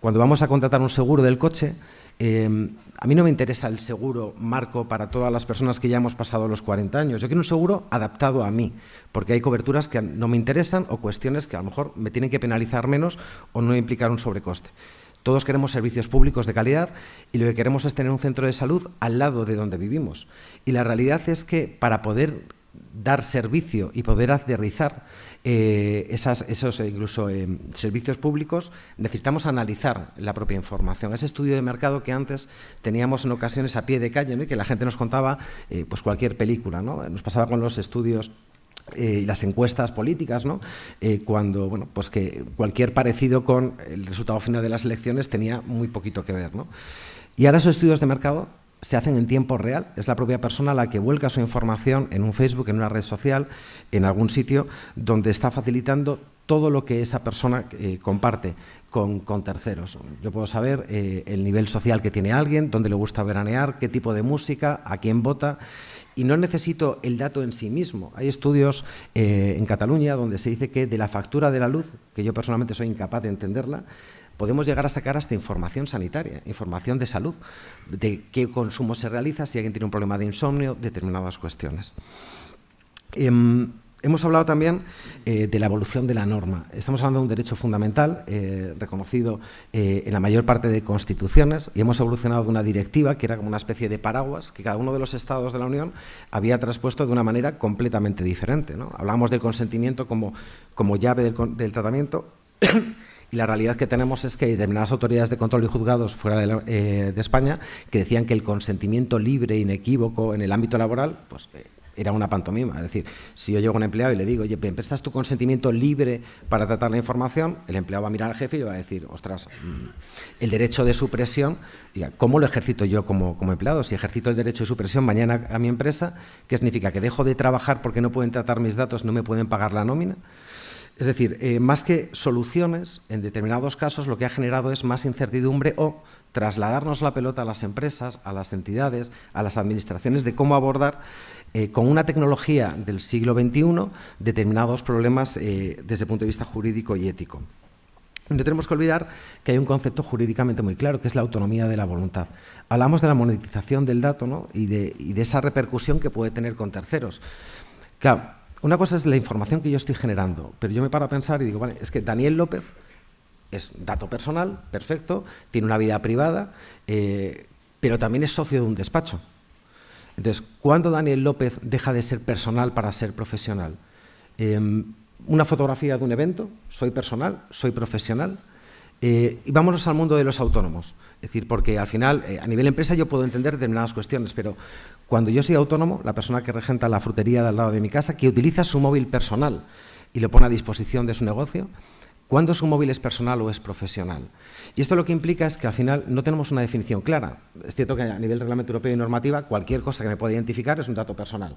Cuando vamos a contratar un seguro del coche, em, a mí no me interesa el seguro marco para todas las personas que ya hemos pasado los 40 años. Yo quiero un seguro adaptado a mí, porque hay coberturas que no me interesan o cuestiones que a lo mejor me tienen que penalizar menos o no implicar un sobrecoste. Todos queremos servicios públicos de calidad y lo que queremos es tener un centro de salud al lado de donde vivimos. Y la realidad es que para poder dar servicio y poder aterrizar eh, esos incluso eh, servicios públicos, necesitamos analizar la propia información. Ese estudio de mercado que antes teníamos en ocasiones a pie de calle, y que la gente nos contaba eh, pues cualquier película. ¿no? Nos pasaba con los estudios y las encuestas políticas, ¿no? cuando bueno, pues que cualquier parecido con el resultado final de las elecciones tenía muy poquito que ver. ¿no? Y ahora esos estudios de mercado se hacen en tiempo real. Es la propia persona la que vuelca su información en un Facebook, en una red social, en algún sitio donde está facilitando todo lo que esa persona eh, comparte con, terceros. Yo puedo saber eh, el nivel social que tiene alguien, dónde le gusta veranear, qué tipo de música, a quién vota. Y no necesito el dato en sí mismo. Hay estudios eh, en Cataluña donde se dice que de la factura de la luz, que yo personalmente soy incapaz de entenderla, podemos llegar a sacar hasta información sanitaria, información de salud, de qué consumo se realiza, si alguien tiene un problema de insomnio, determinadas cuestiones. Em, hemos hablado también eh, de la evolución de la norma. Estamos hablando de un derecho fundamental eh, reconocido eh, en la mayor parte de constituciones y hemos evolucionado de una directiva que era como una especie de paraguas que cada uno de los estados de la Unión había traspuesto de una manera completamente diferente. ¿no? Hablamos del consentimiento como, como llave del, tratamiento y la realidad que tenemos es que hay determinadas autoridades de control y juzgados fuera de, eh, España que decían que el consentimiento libre, inequívoco en el ámbito laboral, pues era una pantomima. Es decir, si yo llego a un empleado y le digo, oye, ¿me prestas tu consentimiento libre para tratar la información? El empleado va a mirar al jefe y va a decir, ostras, mm, el derecho de supresión, ¿cómo lo ejercito yo como, empleado? Si ejercito el derecho de supresión mañana a mi empresa, ¿qué significa? ¿Que dejo de trabajar porque no pueden tratar mis datos, no me pueden pagar la nómina? Es decir, eh, más que soluciones, en determinados casos lo que ha generado es más incertidumbre o trasladarnos la pelota a las empresas, a las entidades, a las administraciones de cómo abordar eh, con una tecnología del siglo XXI determinados problemas eh, desde el punto de vista jurídico y ético. No tenemos que olvidar que hay un concepto jurídicamente muy claro, que es la autonomía de la voluntad. Hablamos de la monetización del dato y, de, y de esa repercusión que puede tener con terceros. Claro, una cosa es la información que yo estoy generando, pero yo me paro a pensar y digo, vale, es que Daniel López es dato personal, perfecto, tiene una vida privada, eh, pero también es socio de un despacho. Entonces, ¿cuándo Daniel López deja de ser personal para ser profesional? Em, una fotografía de un evento, soy personal, soy profesional. Eh, y vámonos al mundo de los autónomos. Es decir, porque al final, eh, a nivel empresa yo puedo entender determinadas cuestiones, pero cuando yo soy autónomo, la persona que regenta la frutería de al lado de mi casa, que utiliza su móvil personal y lo pone a disposición de su negocio, ¿Cuándo su móvil es personal o es profesional? Y esto lo que implica es que al final no tenemos una definición clara. Es cierto que a nivel reglamento europeo y normativa cualquier cosa que me pueda identificar es un dato personal.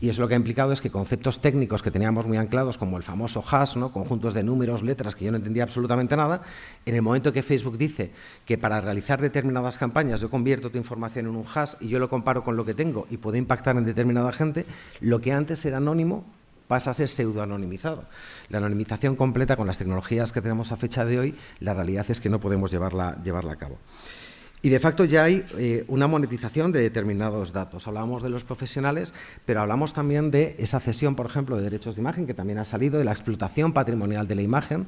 Y eso lo que ha implicado es que conceptos técnicos que teníamos muy anclados, como el famoso hash, ¿no? conjuntos de números, letras, que yo no entendía absolutamente nada, en el momento que Facebook dice que para realizar determinadas campañas yo convierto tu información en un hash y yo lo comparo con lo que tengo y puedo impactar en determinada gente, lo que antes era anónimo pasa a ser pseudoanonimizado. La anonimización completa con las tecnologías que tenemos a fecha de hoy, la realidad es que no podemos llevarla, llevarla a cabo. Y de facto ya hay eh, una monetización de determinados datos. Hablamos de los profesionales, pero hablamos también de esa cesión, por ejemplo, de derechos de imagen, que también ha salido, de la explotación patrimonial de la imagen,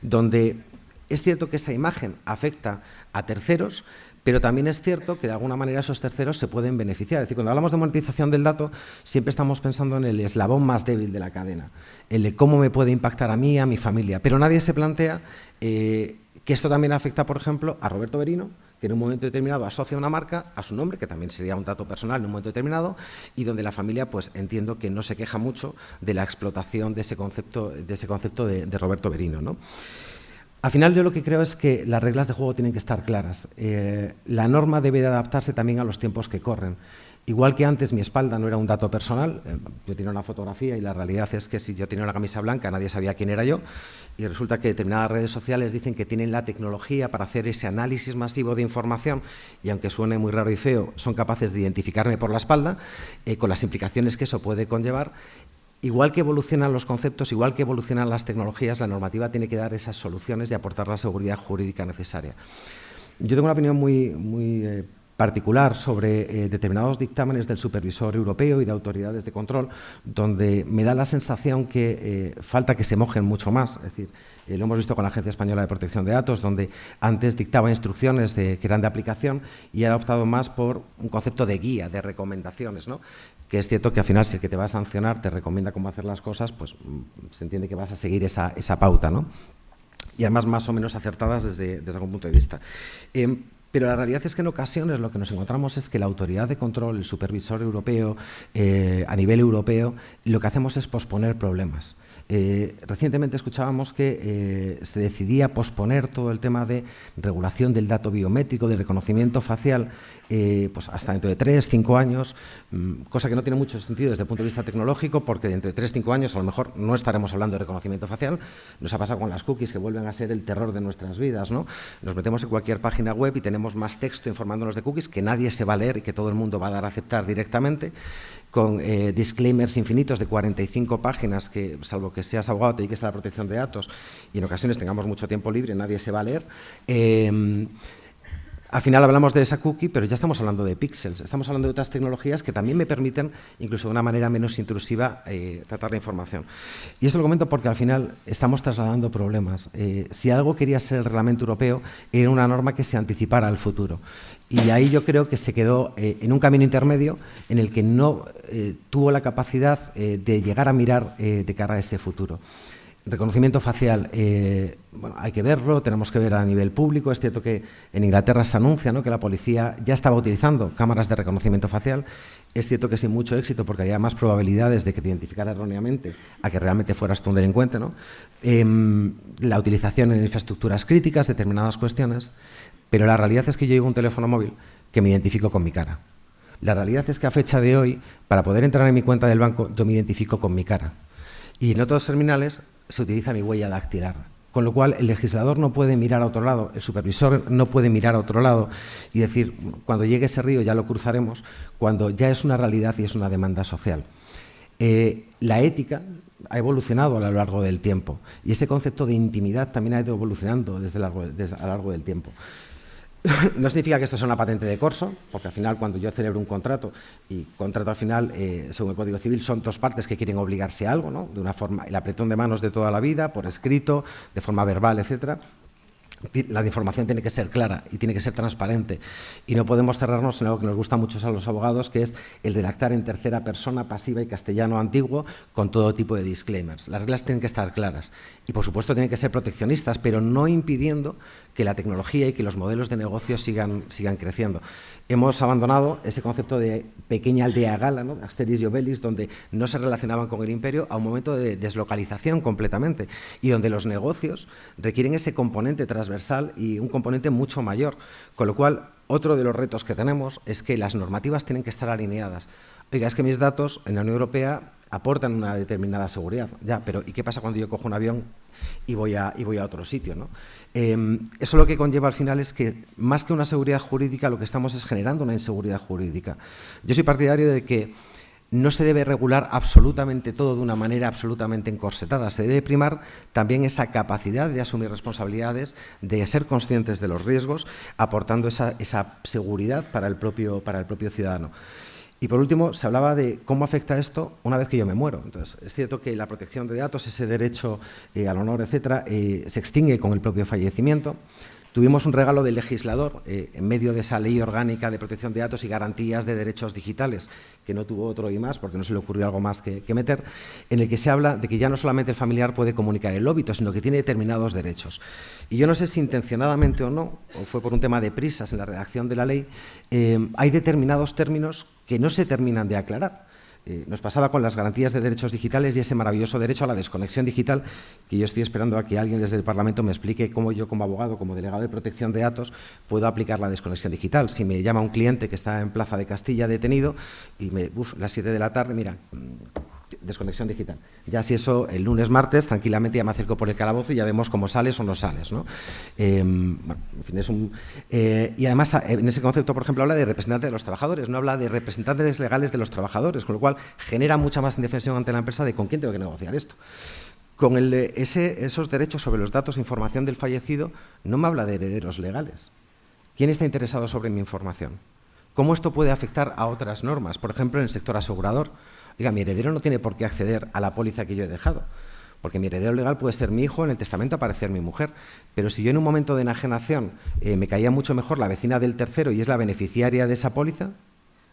donde es cierto que esa imagen afecta a terceros, pero también es cierto que de alguna manera esos terceros se pueden beneficiar. Es decir, cuando hablamos de monetización del dato, siempre estamos pensando en el eslabón más débil de la cadena, el de cómo me puede impactar a mí, a mi familia. Pero nadie se plantea eh, que esto también afecta, por ejemplo, a Roberto Berino, que en un momento determinado asocia una marca a su nombre, que también sería un dato personal en un momento determinado, y donde la familia, pues entiendo que no se queja mucho de la explotación de ese concepto de, ese concepto de, Roberto Berino. ¿no? Al final yo lo que creo es que las reglas de juego tienen que estar claras. Eh, la norma debe de adaptarse también a los tiempos que corren. Igual que antes mi espalda no era un dato personal, eh, yo tenía una fotografía y la realidad es que si yo tenía una camisa blanca nadie sabía quién era yo y resulta que determinadas redes sociales dicen que tienen la tecnología para hacer ese análisis masivo de información y aunque suene muy raro y feo, son capaces de identificarme por la espalda eh, con las implicaciones que eso puede conllevar igual que evolucionan los conceptos, igual que evolucionan las tecnologías, la normativa tiene que dar esas soluciones y aportar la seguridad jurídica necesaria. Yo tengo una opinión muy, muy eh, particular sobre eh, determinados dictámenes del supervisor europeo y de autoridades de control, donde me da la sensación que eh, falta que se mojen mucho más. Es decir, lo hemos visto con la Agencia Española de Protección de Datos, donde antes dictaba instrucciones que eran de aplicación y ha optado más por un concepto de guía, de recomendaciones, ¿no? que es cierto que al final si el que te va a sancionar te recomienda cómo hacer las cosas, pues mm, se entiende que vas a seguir esa, esa pauta, ¿no? y además más o menos acertadas desde, desde algún punto de vista. Em, pero la realidad es que en ocasiones lo que nos encontramos es que la autoridad de control, el supervisor europeo, eh, a nivel europeo, lo que hacemos es posponer problemas. Eh, recientemente escuchábamos que eh, se decidía posponer todo el tema de regulación del dato biométrico, de reconocimiento facial, eh, pues hasta dentro de tres, cinco años, mm, cosa que no tiene mucho sentido desde el punto de vista tecnológico, porque dentro de tres, cinco años a lo mejor no estaremos hablando de reconocimiento facial. Nos ha pasado con las cookies que vuelven a ser el terror de nuestras vidas. ¿no? Nos metemos en cualquier página web y tenemos más texto informándonos de cookies que nadie se va a leer y que todo el mundo va a dar a aceptar directamente con eh, disclaimers infinitos de 45 páginas que, salvo que seas abogado, te dediques a la protección de datos y en ocasiones tengamos mucho tiempo libre, nadie se va a leer. Eh, al final hablamos de esa cookie, pero ya estamos hablando de píxeles, estamos hablando de otras tecnologías que también me permiten, incluso de una manera menos intrusiva, eh, tratar la información. Y esto lo comento porque al final estamos trasladando problemas. si algo quería ser el reglamento europeo, era una norma que se anticipara al futuro. Y ahí yo creo que se quedó eh, en un camino intermedio en el que no eh, tuvo la capacidad eh, de llegar a mirar de cara a ese futuro. Reconocimiento facial, bueno, hay que verlo, tenemos que ver a nivel público. Es cierto que en Inglaterra se anuncia ¿no? que la policía ya estaba utilizando cámaras de reconocimiento facial. Es cierto que sin mucho éxito, porque había más probabilidades de que te identificara erróneamente a que realmente fueras tú un delincuente. ¿no? Em, la utilización en infraestructuras críticas, determinadas cuestiones. Pero la realidad es que yo llevo un teléfono móvil que me identifico con mi cara. La realidad es que a fecha de hoy, para poder entrar en mi cuenta del banco, yo me identifico con mi cara. Y en otros terminales se utiliza mi huella dactilar. Con lo cual, el legislador no puede mirar a otro lado, el supervisor no puede mirar a otro lado y decir, cuando llegue ese río ya lo cruzaremos, cuando ya es una realidad y es una demanda social. Eh, la ética ha evolucionado a lo largo del tiempo y ese concepto de intimidad también ha ido evolucionando desde, a lo largo del tiempo. no significa que esto sea una patente de corso, porque al final cuando yo celebro un contrato y contrato al final, eh, según el Código Civil, son dos partes que quieren obligarse a algo, ¿no? de una forma, el apretón de manos de toda la vida, por escrito, de forma verbal, etcétera, la información tiene que ser clara y tiene que ser transparente. Y no podemos cerrarnos en algo que nos gusta mucho a los abogados, que es el redactar en tercera persona pasiva y castellano antiguo con todo tipo de disclaimers. Las reglas tienen que estar claras y, por supuesto, tienen que ser proteccionistas, pero no impidiendo que la tecnología y que los modelos de negocio sigan, sigan creciendo hemos abandonado ese concepto de pequeña aldea gala, ¿no? Asteris y Obelix, donde no se relacionaban con el imperio, a un momento de deslocalización completamente y donde los negocios requieren ese componente transversal y un componente mucho mayor. Con lo cual, otro de los retos que tenemos es que las normativas tienen que estar alineadas. Oiga, es que mis datos en la Unión Europea aportan una determinada seguridad. Ya, pero ¿y qué pasa cuando yo cojo un avión y voy a, otro sitio? Em, eso lo que conlleva al final es que, más que una seguridad jurídica, lo que estamos es generando una inseguridad jurídica. Yo soy partidario de que no se debe regular absolutamente todo de una manera absolutamente encorsetada. Se debe primar también esa capacidad de asumir responsabilidades, de ser conscientes de los riesgos, aportando esa, seguridad para el propio ciudadano. Y por último, se hablaba de cómo afecta esto una vez que yo me muero. Entonces, es cierto que la protección de datos, ese derecho eh, al honor, etcétera, eh, se extingue con el propio fallecimiento. Tuvimos un regalo del legislador eh, en medio de esa ley orgánica de protección de datos y garantías de derechos digitales, que no tuvo otro y más, porque no se le ocurrió algo más que, que meter, en el que se habla de que ya no solamente el familiar puede comunicar el óbito, sino que tiene determinados derechos. Y yo no sé si intencionadamente o no, o fue por un tema de prisas en la redacción de la ley, hay determinados términos que no se terminan de aclarar. Eh, nos pasaba con las garantías de derechos digitales y ese maravilloso derecho a la desconexión digital, que yo estoy esperando a que alguien desde el Parlamento me explique cómo yo como abogado, como delegado de protección de datos, puedo aplicar la desconexión digital. Si me llama un cliente que está en Plaza de Castilla detenido y me, uf, las 7 de la tarde, mira, desconexión digital. Ya si eso, el lunes, martes, tranquilamente ya me acerco por el calabozo y ya vemos cómo sales o no sales. ¿no? Em, en fin, es un, eh, y además, en ese concepto, por ejemplo, habla de representante de los trabajadores, no habla de representantes legales de los trabajadores, con lo cual genera mucha más indefensión ante la empresa de con quién tengo que negociar esto. Con el, ese, esos derechos sobre los datos e información del fallecido, no me habla de herederos legales. ¿Quién está interesado sobre mi información? ¿Cómo esto puede afectar a otras normas? Por ejemplo, en el sector asegurador. Diga, mi heredero no tiene por qué acceder a la póliza que yo he dejado, porque mi heredero legal puede ser mi hijo, en el testamento aparecer mi mujer, pero si yo en un momento de enajenación eh, me caía mucho mejor la vecina del tercero y es la beneficiaria de esa póliza,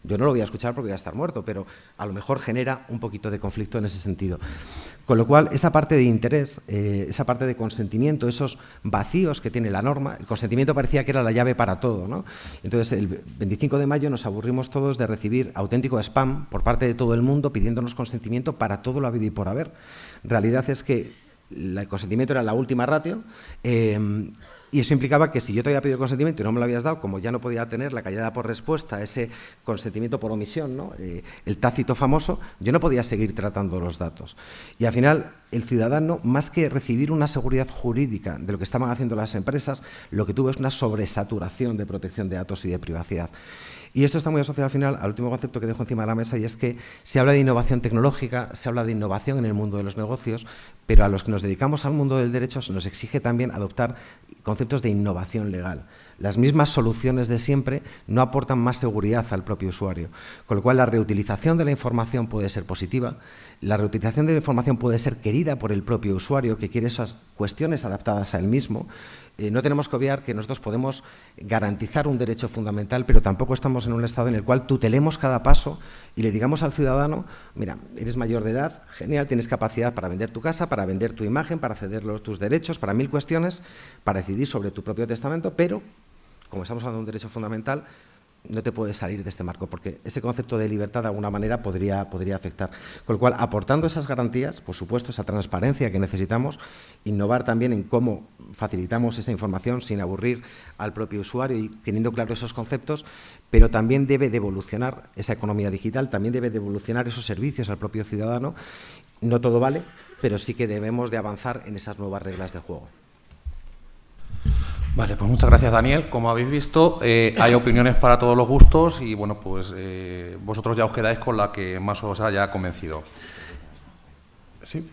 yo no lo voy a escuchar porque voy a estar muerto, pero a lo mejor genera un poquito de conflicto en ese sentido. Con lo cual, esa parte de interés, eh, esa parte de consentimiento, esos vacíos que tiene la norma, el consentimiento parecía que era la llave para todo. ¿no? Entonces, el 25 de mayo nos aburrimos todos de recibir auténtico spam por parte de todo el mundo pidiéndonos consentimiento para todo lo habido y por haber. Realidad es que el consentimiento era la última ratio. Eh, y eso implicaba que si yo te había pedido consentimiento y no me lo habías dado, como ya no podía tener la callada por respuesta, ese consentimiento por omisión, ¿no? Eh, el tácito famoso, yo no podía seguir tratando los datos. Y al final, el ciudadano, más que recibir una seguridad jurídica de lo que estaban haciendo las empresas, lo que tuvo es una sobresaturación de protección de datos y de privacidad. Y esto está muy asociado al final al último concepto que dejo encima de la mesa y es que se habla de innovación tecnológica, se habla de innovación en el mundo de los negocios, pero a los que nos dedicamos al mundo del derecho se nos exige también adoptar conceptos de innovación legal. Las mismas soluciones de siempre no aportan más seguridad al propio usuario, con lo cual la reutilización de la información puede ser positiva, la reutilización de la información puede ser querida por el propio usuario que quiere esas cuestiones adaptadas a él mismo eh, no tenemos que obviar que nosotros podemos garantizar un derecho fundamental, pero tampoco estamos en un estado en el cual tutelemos cada paso y le digamos al ciudadano, mira, eres mayor de edad, genial, tienes capacidad para vender tu casa, para vender tu imagen, para ceder tus derechos, para mil cuestiones, para decidir sobre tu propio testamento, pero, como estamos hablando de un derecho fundamental, no te puedes salir de este marco, porque ese concepto de libertad de alguna manera podría, podría afectar. Con lo cual, aportando esas garantías, por supuesto, esa transparencia que necesitamos, innovar también en cómo facilitamos esta información sin aburrir al propio usuario y teniendo claro esos conceptos, pero también debe de evolucionar esa economía digital, también debe de evolucionar esos servicios al propio ciudadano. No todo vale, pero sí que debemos de avanzar en esas nuevas reglas de juego. Vale, pues muchas gracias Daniel. Como habéis visto, eh, hay opiniones para todos los gustos y bueno, pues eh, vosotros ya os quedáis con la que más os haya convencido. ¿Sí?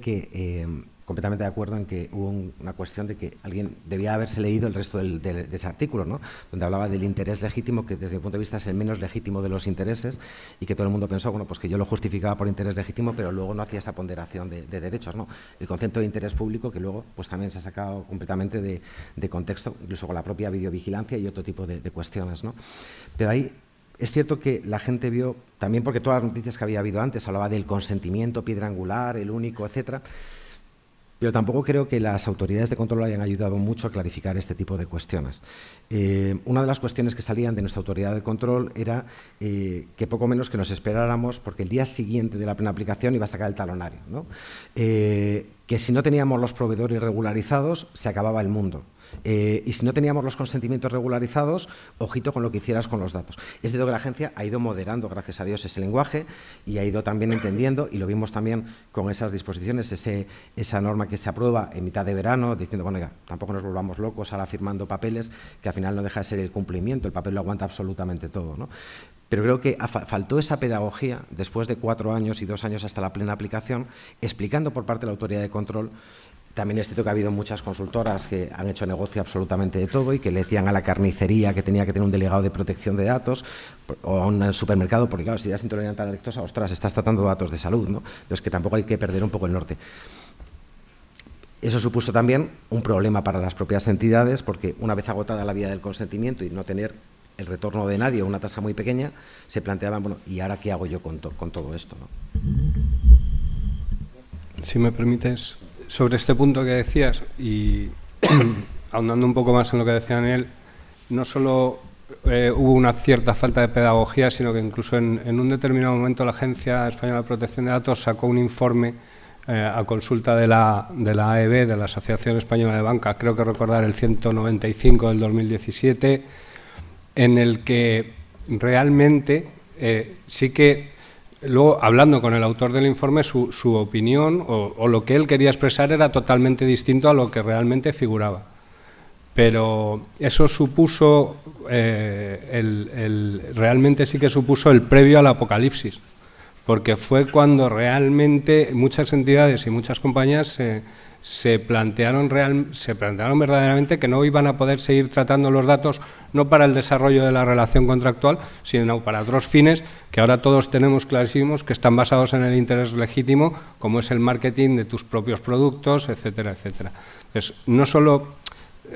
Que eh, completamente de acuerdo en que hubo una cuestión de que alguien debía haberse leído el resto de, ese artículo, ¿no? donde hablaba del interés legítimo, que desde mi punto de vista es el menos legítimo de los intereses, y que todo el mundo pensó bueno, pues que yo lo justificaba por interés legítimo, pero luego no hacía esa ponderación de, derechos. ¿no? El concepto de interés público, que luego pues también se ha sacado completamente de, contexto, incluso con la propia videovigilancia y otro tipo de, cuestiones. ¿no? Pero ahí es cierto que la gente vio, también porque todas las noticias que había habido antes, hablaba del consentimiento piedra angular, el único, etcétera, pero tampoco creo que las autoridades de control hayan ayudado mucho a clarificar este tipo de cuestiones. Eh, una de las cuestiones que salían de nuestra autoridad de control era eh, que poco menos que nos esperáramos, porque el día siguiente de la plena aplicación iba a sacar el talonario, eh, que si no teníamos los proveedores regularizados se acababa el mundo. Eh, y si no teníamos los consentimientos regularizados, ojito con lo que hicieras con los datos. Es cierto que la agencia ha ido moderando, gracias a Dios, ese lenguaje y ha ido también entendiendo, y lo vimos también con esas disposiciones, ese, esa norma que se aprueba en mitad de verano, diciendo, bueno, ya, tampoco nos volvamos locos ahora firmando papeles, que al final no deja de ser el cumplimiento, el papel lo aguanta absolutamente todo. ¿no? pero creo que faltó esa pedagogía después de cuatro años y dos años hasta la plena aplicación, explicando por parte de la autoridad de control también es cierto que ha habido muchas consultoras que han hecho negocio absolutamente de todo y que le decían a la carnicería que tenía que tener un delegado de protección de datos o a un supermercado, porque claro, si eres intolerante a la lactosa, ostras, estás tratando datos de salud, ¿no? Entonces que tampoco hay que perder un poco el norte. Eso supuso también un problema para las propias entidades, porque una vez agotada la vía del consentimiento y no tener el retorno de nadie o una tasa muy pequeña, se planteaban, bueno, ¿y ahora qué hago yo con, con todo esto? ¿no? Si me permites, sobre este punto que decías y ahondando un poco más en lo que decía Daniel, no solo eh, hubo una cierta falta de pedagogía, sino que incluso en, un determinado momento la Agencia Española de Protección de Datos sacó un informe eh, a consulta de la, de la AEB, de la Asociación Española de Banca, creo que recordar el 195 del 2017, en el que realmente eh, sí que luego, hablando con el autor del informe, su, opinión o, lo que él quería expresar era totalmente distinto a lo que realmente figuraba. Pero eso supuso, eh, el, realmente sí que supuso el previo al apocalipsis, porque fue cuando realmente muchas entidades y muchas compañías se se plantearon, real, se plantearon verdaderamente que no iban a poder seguir tratando los datos no para el desarrollo de la relación contractual, sino para otros fines que ahora todos tenemos clarísimos que están basados en el interés legítimo, como es el marketing de tus propios productos, etcétera, etcétera. Entonces, no solo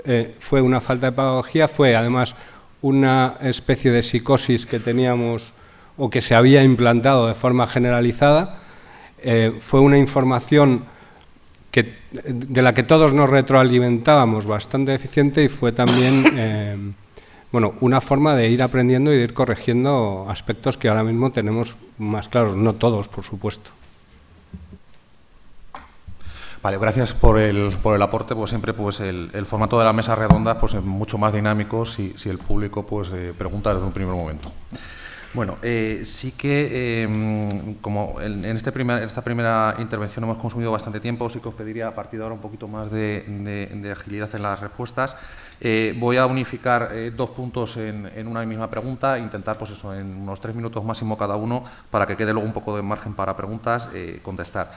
eh, fue una falta de pedagogía, fue además una especie de psicosis que teníamos o que se había implantado de forma generalizada, eh, fue una información de la que todos nos retroalimentábamos bastante eficiente y fue también eh, bueno, una forma de ir aprendiendo y de ir corrigiendo aspectos que ahora mismo tenemos más claros, no todos, por supuesto. Vale, gracias por el, por el aporte. Pues siempre pues el, formato de la mesa redonda pues es mucho más dinámico si, si el público pues eh, pregunta desde un primer momento. Bueno, eh, sí que, em, como en, este esta primera intervención hemos consumido bastante tiempo, sí que os pediría a partir de ahora un poquito más de, agilidad en las respuestas. Eh, voy a unificar eh, dos puntos en, una misma pregunta, intentar, pues eso, en unos tres minutos máximo cada uno, para que quede luego un poco de margen para preguntas, contestar.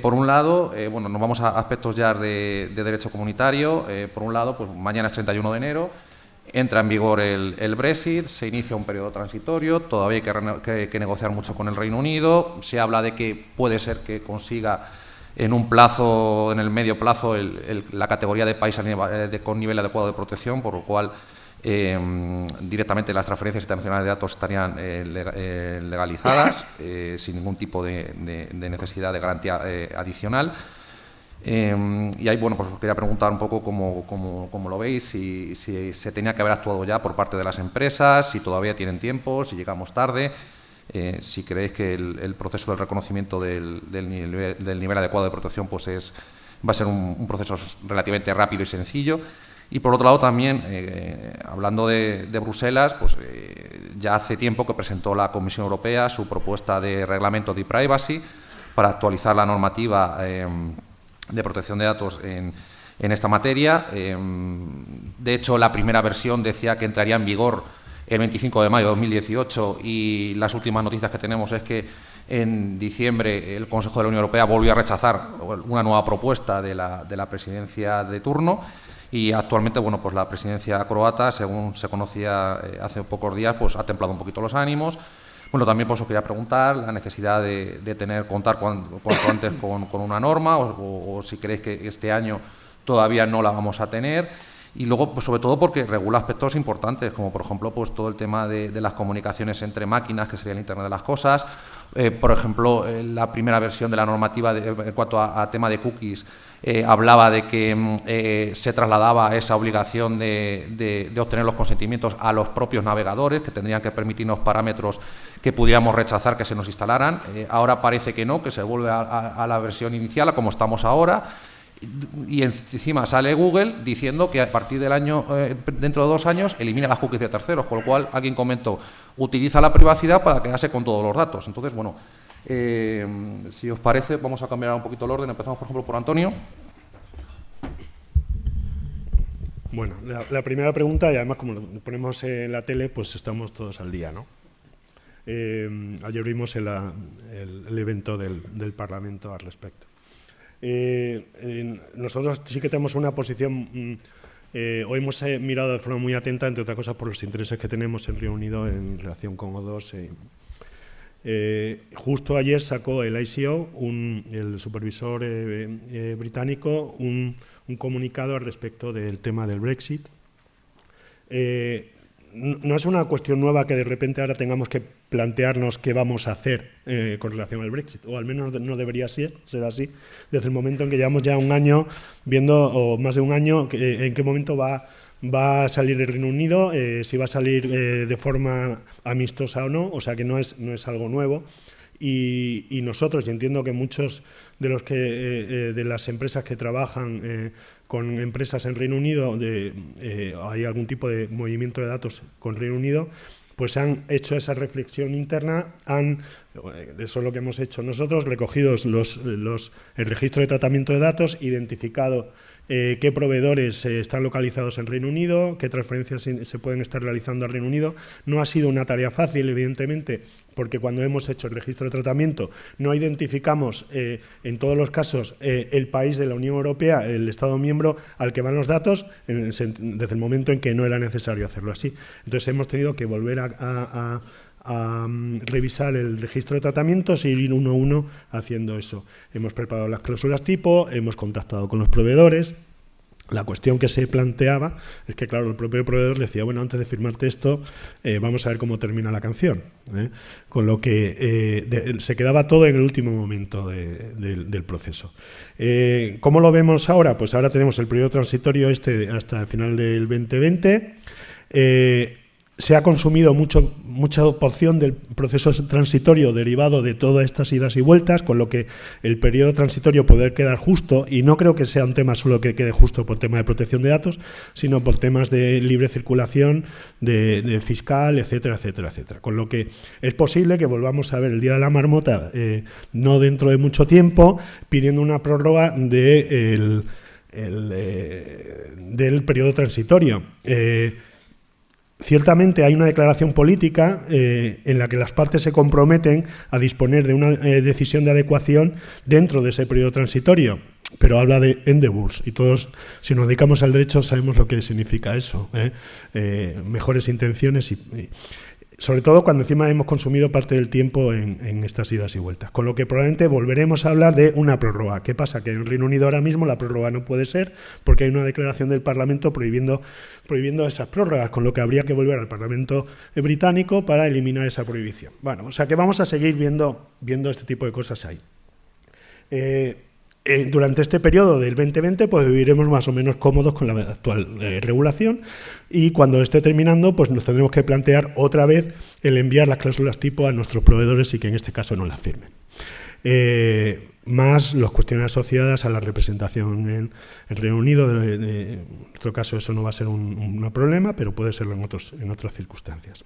por un lado, bueno, nos vamos a aspectos ya de, de derecho comunitario. por un lado, pues mañana es 31 de enero, Entra en vigor el, Brexit, se inicia un periodo transitorio, todavía hay que, negociar mucho con el Reino Unido, se habla de que puede ser que consiga en un plazo, en el medio plazo, la categoría de país con nivel adecuado de protección, por lo cual em, directamente las transferencias internacionales de datos estarían eh, eh, legalizadas eh, sin ningún tipo de necesidad de garantía adicional. Em, y ahí, bueno, pues os quería preguntar un poco cómo, cómo, lo veis, si, si, se tenía que haber actuado ya por parte de las empresas, si todavía tienen tiempo, si llegamos tarde, eh, si creéis que el, proceso del reconocimiento del, del, nivel, adecuado de protección pues es, va a ser un, proceso relativamente rápido y sencillo. Y por otro lado también, eh, hablando de, Bruselas, pues eh, ya hace tiempo que presentó la Comisión Europea su propuesta de reglamento de privacy para actualizar la normativa em, de protección de datos en, esta materia. Em, de hecho, la primera versión decía que entraría en vigor el 25 de mayo de 2018 y las últimas noticias que tenemos es que en diciembre el Consejo de la Unión Europea volvió a rechazar una nueva propuesta de la, de la presidencia de turno y actualmente bueno pues la presidencia croata según se conocía eh, hace pocos días pues ha templado un poquito los ánimos bueno, también pues, os quería preguntar la necesidad de, tener, contar cuanto, antes con, una norma o, si creéis que este año todavía no la vamos a tener. Y luego, pues, sobre todo porque regula aspectos importantes, como por ejemplo pues, todo el tema de, las comunicaciones entre máquinas, que sería el Internet de las Cosas. Eh, por ejemplo, eh, la primera versión de la normativa en cuanto a, tema de cookies eh, hablaba de que mm, se trasladaba esa obligación de, obtener los consentimientos a los propios navegadores, que tendrían que permitirnos parámetros que pudiéramos rechazar que se nos instalaran. ahora parece que no, que se vuelve a, la versión inicial, a como estamos ahora y encima sale Google diciendo que a partir del año, eh, dentro de dos años, elimina las cookies de terceros, con lo cual alguien comentó, utiliza la privacidad para quedarse con todos los datos. Entonces, bueno, eh, si os parece, vamos a cambiar un poquito el orden. Empezamos, por ejemplo, por Antonio. Bueno, la, primera pregunta, y además como lo ponemos en la tele, pues estamos todos al día, ¿no? Eh, ayer vimos el, evento del, Parlamento al respecto. Eh, nosotros sí que tenemos una posición, mm, hoy hemos mirado de forma muy atenta, entre otras cosas, por los intereses que tenemos en Reino Unido en relación con O2. justo ayer sacó el ICO, el supervisor británico, un, un, comunicado al respecto del tema del Brexit. Eh, no es una cuestión nueva que de repente ahora tengamos que plantearnos qué vamos a hacer eh, con relación al Brexit, o al menos no debería ser, ser así, desde el momento en que llevamos ya un año viendo, o más de un año, en qué momento va, va a salir el Reino Unido, eh, si va a salir de forma amistosa o no, o sea que no es, no es algo nuevo. Y, nosotros, y entiendo que muchos de los que de las empresas que trabajan con empresas en Reino Unido, eh, hay algún tipo de movimiento de datos con Reino Unido, pues han hecho esa reflexión interna, han, eh, eso es lo que hemos hecho nosotros, recogidos los, los, el registro de tratamiento de datos, identificado eh, qué proveedores eh, están localizados en Reino Unido, qué transferencias se pueden estar realizando al Reino Unido. No ha sido una tarea fácil, evidentemente, porque cuando hemos hecho el registro de tratamiento no identificamos eh, en todos los casos el país de la Unión Europea, el Estado miembro al que van los datos, desde el momento en que no era necesario hacerlo así. Entonces hemos tenido que volver a, mm, revisar el registro de tratamientos y ir uno a uno haciendo eso. Hemos preparado las cláusulas tipo, hemos contactado con los proveedores, la cuestión que se planteaba es que, claro, el propio proveedor le decía, bueno, antes de firmarte esto, eh, vamos a ver cómo termina la canción. ¿eh? Con lo que eh, se quedaba todo en el último momento del proceso. ¿Cómo lo vemos ahora? Pues ahora tenemos el periodo transitorio este hasta el final del 2020 se ha consumido mucho, mucha porción del proceso transitorio derivado de todas estas idas y vueltas, con lo que el periodo transitorio poder quedar justo, y no creo que sea un tema solo que quede justo por tema de protección de datos, sino por temas de libre circulación, de, fiscal, etcétera, etcétera, etcétera. Con lo que es posible que volvamos a ver el Día de la Marmota, eh, no dentro de mucho tiempo, pidiendo una prórroga de eh, del periodo transitorio. Eh, Ciertamente hay una declaración política eh, en la que las partes se comprometen a disponer de una eh, decisión de adecuación dentro de ese periodo transitorio, pero habla de endeavors y todos, si nos dedicamos al derecho, sabemos lo que significa eso, ¿eh? mejores intenciones y, sobre todo cuando encima hemos consumido parte del tiempo en, estas idas y vueltas. Con lo que probablemente volveremos a hablar de una prórroga. ¿Qué pasa? Que en Reino Unido ahora mismo la prórroga no puede ser porque hay una declaración del Parlamento prohibiendo, prohibiendo esas prórrogas, con lo que habría que volver al Parlamento británico para eliminar esa prohibición. Bueno, o sea que vamos a seguir viendo, viendo este tipo de cosas ahí. Eh, eh, durante este periodo del 2020 pues viviremos más o menos cómodos con la actual eh, regulación y cuando esté terminando pues nos tendremos que plantear otra vez el enviar las cláusulas tipo a nuestros proveedores y que en este caso no las firmen. Eh, más las cuestiones asociadas a la representación en el Reino Unido. en nuestro caso eso no va a ser un, problema, pero puede serlo en, otros, en otras circunstancias.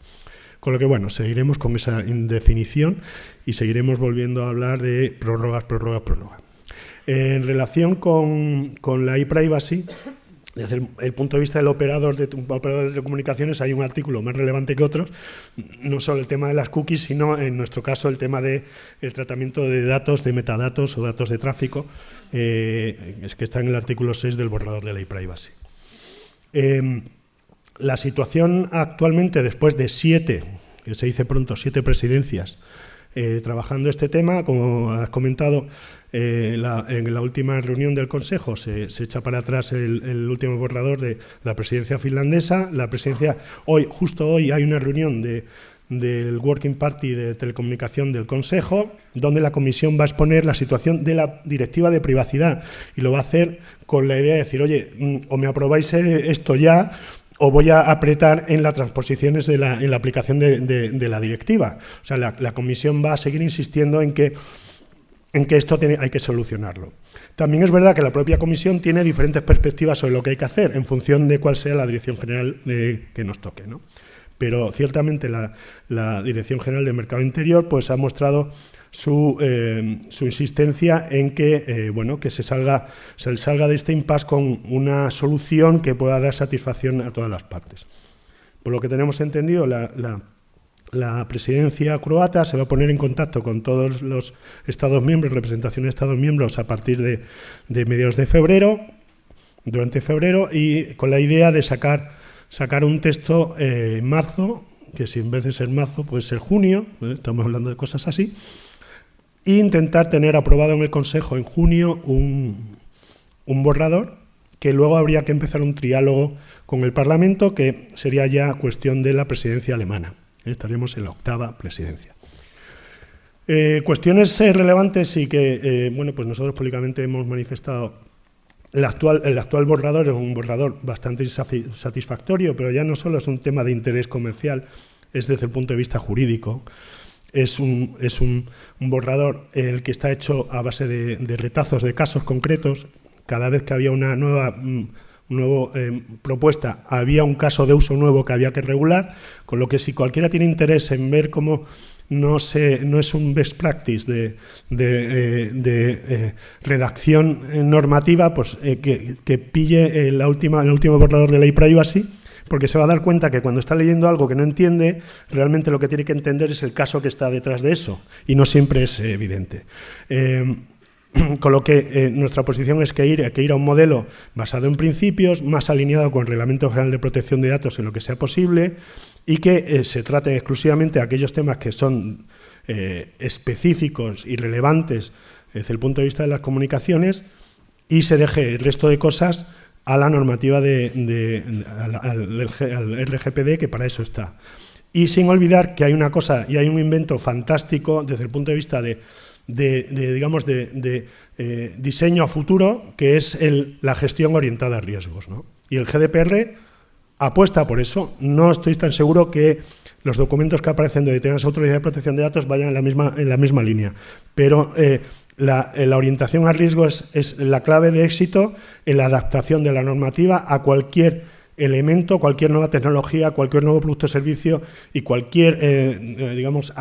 Con lo que, bueno, seguiremos con esa indefinición y seguiremos volviendo a hablar de prórrogas, prórrogas, prórrogas en relación con, la e-privacy, desde el, punto de vista del operador de, operadores de comunicaciones hay un artículo más relevante que otros, no solo el tema de las cookies, sino en nuestro caso el tema del tratamiento de datos, de metadatos o datos de tráfico, eh, es que está en el artículo 6 del borrador de la e-privacy. Em, la situación actualmente, después de siete, que se dice pronto, siete presidencias, eh, trabajando este tema, como has comentado, eh, en la última reunión del Consejo se, echa para atrás el, último borrador de la presidencia finlandesa. La presidencia, hoy, justo hoy, hay una reunión del Working Party de Telecomunicación del Consejo, donde la Comisión va a exponer la situación de la directiva de privacidad y lo va a hacer con la idea de decir, oye, mm, o me aprobáis eh, esto ya o voy a apretar en las transposiciones de la, en la aplicación de, la directiva. O sea, la Comisión va a seguir insistiendo en que en que esto hay que solucionarlo. También es verdad que la propia comisión tiene diferentes perspectivas sobre lo que hay que hacer en función de cuál sea la dirección general que nos toque. ¿no? Pero ciertamente la, Dirección General del Mercado Interior pues, ha mostrado su, eh, insistencia en que, eh, bueno, que se salga, se salga de este impasse con una solución que pueda dar satisfacción a todas las partes. Por lo que tenemos entendido, la presidencia croata se va a poner en contacto con todos los Estados miembros, representación de Estados miembros, a partir de, mediados de febrero, durante febrero, y con la idea de sacar, sacar un texto eh, en marzo, que si en vez de ser marzo puede ser junio, ¿eh? estamos hablando de cosas así, e intentar tener aprobado en el Consejo en junio un, un borrador que luego habría que empezar un triálogo con el Parlamento, que sería ya cuestión de la presidencia alemana. Estaríamos en la octava presidencia. Eh, cuestiones eh, relevantes y que eh, bueno, pues nosotros públicamente hemos manifestado. El actual, el actual borrador es un borrador bastante satisfactorio, pero ya no solo es un tema de interés comercial, es desde el punto de vista jurídico. Es un, es un, borrador el que está hecho a base de, de, retazos de casos concretos. Cada vez que había una nueva mm, nueva eh, propuesta, había un caso de uso nuevo que había que regular, con lo que si cualquiera tiene interés en ver cómo no, se, no es un best practice de, eh, eh, redacción normativa, pues que, pille la última, el último borrador de ley privacy, porque se va a dar cuenta que cuando está leyendo algo que no entiende, realmente lo que tiene que entender es el caso que está detrás de eso, y no siempre es evidente. Con lo que eh, nuestra posición es que ir, que ir a un modelo basado en principios, más alineado con el Reglamento General de Protección de Datos en lo que sea posible y que eh, se traten exclusivamente aquellos temas que son eh, específicos y relevantes desde el punto de vista de las comunicaciones y se deje el resto de cosas a la normativa de, al RGPD, que para eso está. Y sin olvidar que hay una cosa y hay un invento fantástico desde el punto de vista de de, digamos, de, eh, diseño a futuro, que es la gestión orientada a riesgos. Y el GDPR apuesta por eso. No estoy tan seguro que los documentos que aparecen de determinadas autoridades de protección de datos vayan en la misma, en la misma línea. Pero eh, la, la, orientación a riesgos es la clave de éxito en la adaptación de la normativa a cualquier elemento, cualquier nueva tecnología, cualquier nuevo producto o servicio y cualquier, eh, eh, digamos,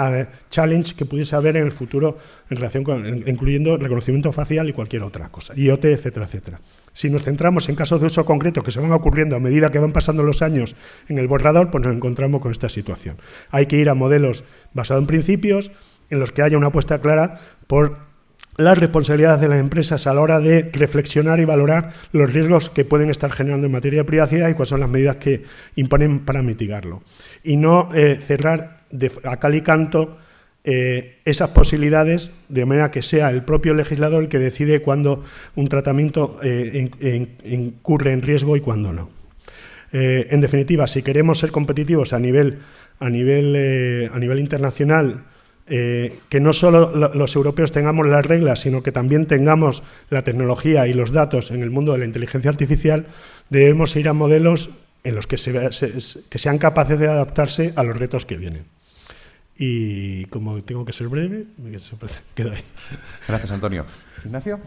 challenge que pudiese haber en el futuro en relación con, incluyendo reconocimiento facial y cualquier otra cosa, IoT, etcétera, etcétera. Si nos centramos en casos de uso concreto que se van ocurriendo a medida que van pasando los años en el borrador, pues nos encontramos con esta situación. Hay que ir a modelos basados en principios, en los que haya una apuesta clara por las responsabilidades de las empresas a la hora de reflexionar y valorar los riesgos que pueden estar generando en materia de privacidad y cuáles son las medidas que imponen para mitigarlo. Y no eh, cerrar a cal y canto eh, esas posibilidades de manera que sea el propio legislador el que decide cuándo un tratamiento eh, incurre en riesgo y cuándo no. en definitiva, si queremos ser competitivos a nivel, a nivel, a nivel internacional, eh, que no solo los europeos tengamos las reglas, sino que también tengamos la tecnología y los datos en el mundo de la inteligencia artificial, debemos ir a modelos en los que, que sean capaces de adaptarse a los retos que vienen. Y como tengo que ser breve, me quedo ahí. Gracias, Antonio. Ignacio.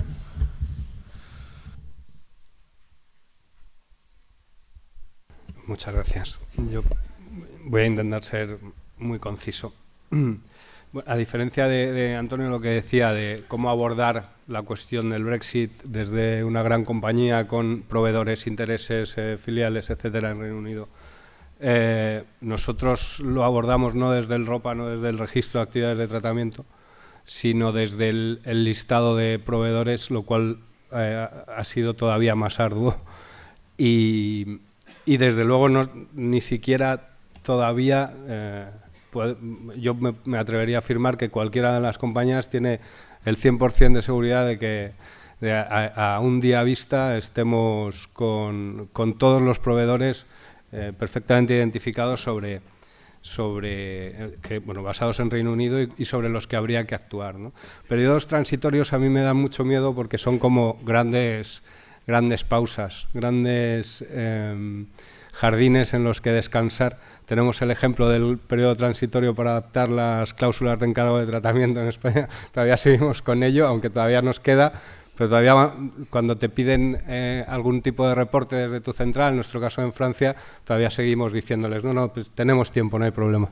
Muchas gracias. Yo voy a intentar ser muy conciso. A diferencia de, Antonio lo que decía de cómo abordar la cuestión del Brexit desde una gran compañía con proveedores, intereses, eh, filiales, etcétera, en Reino Unido, eh, nosotros lo abordamos no desde el ROPA, no desde el registro de actividades de tratamiento, sino desde el, listado de proveedores, lo cual eh, ha sido todavía más arduo. Y, y desde luego no, ni siquiera todavía yo me, atrevería a afirmar que cualquiera de las compañías tiene el 100% de seguridad de que a, un día vista estemos con, todos los proveedores eh, perfectamente identificados sobre, sobre eh, bueno, basados en Reino Unido y, sobre los que habría que actuar. ¿no? Periodos transitorios a mí me dan mucho miedo porque son como grandes, grandes pausas, grandes em, jardines en los que descansar tenemos el ejemplo del periodo transitorio para adaptar las cláusulas de encargo de tratamiento en España. Todavía seguimos con ello, aunque todavía nos queda, pero todavía cuando te piden eh, algún tipo de reporte desde tu central, en nuestro caso en Francia, todavía seguimos diciéndoles, no, no, pues tenemos tiempo, no hay problema.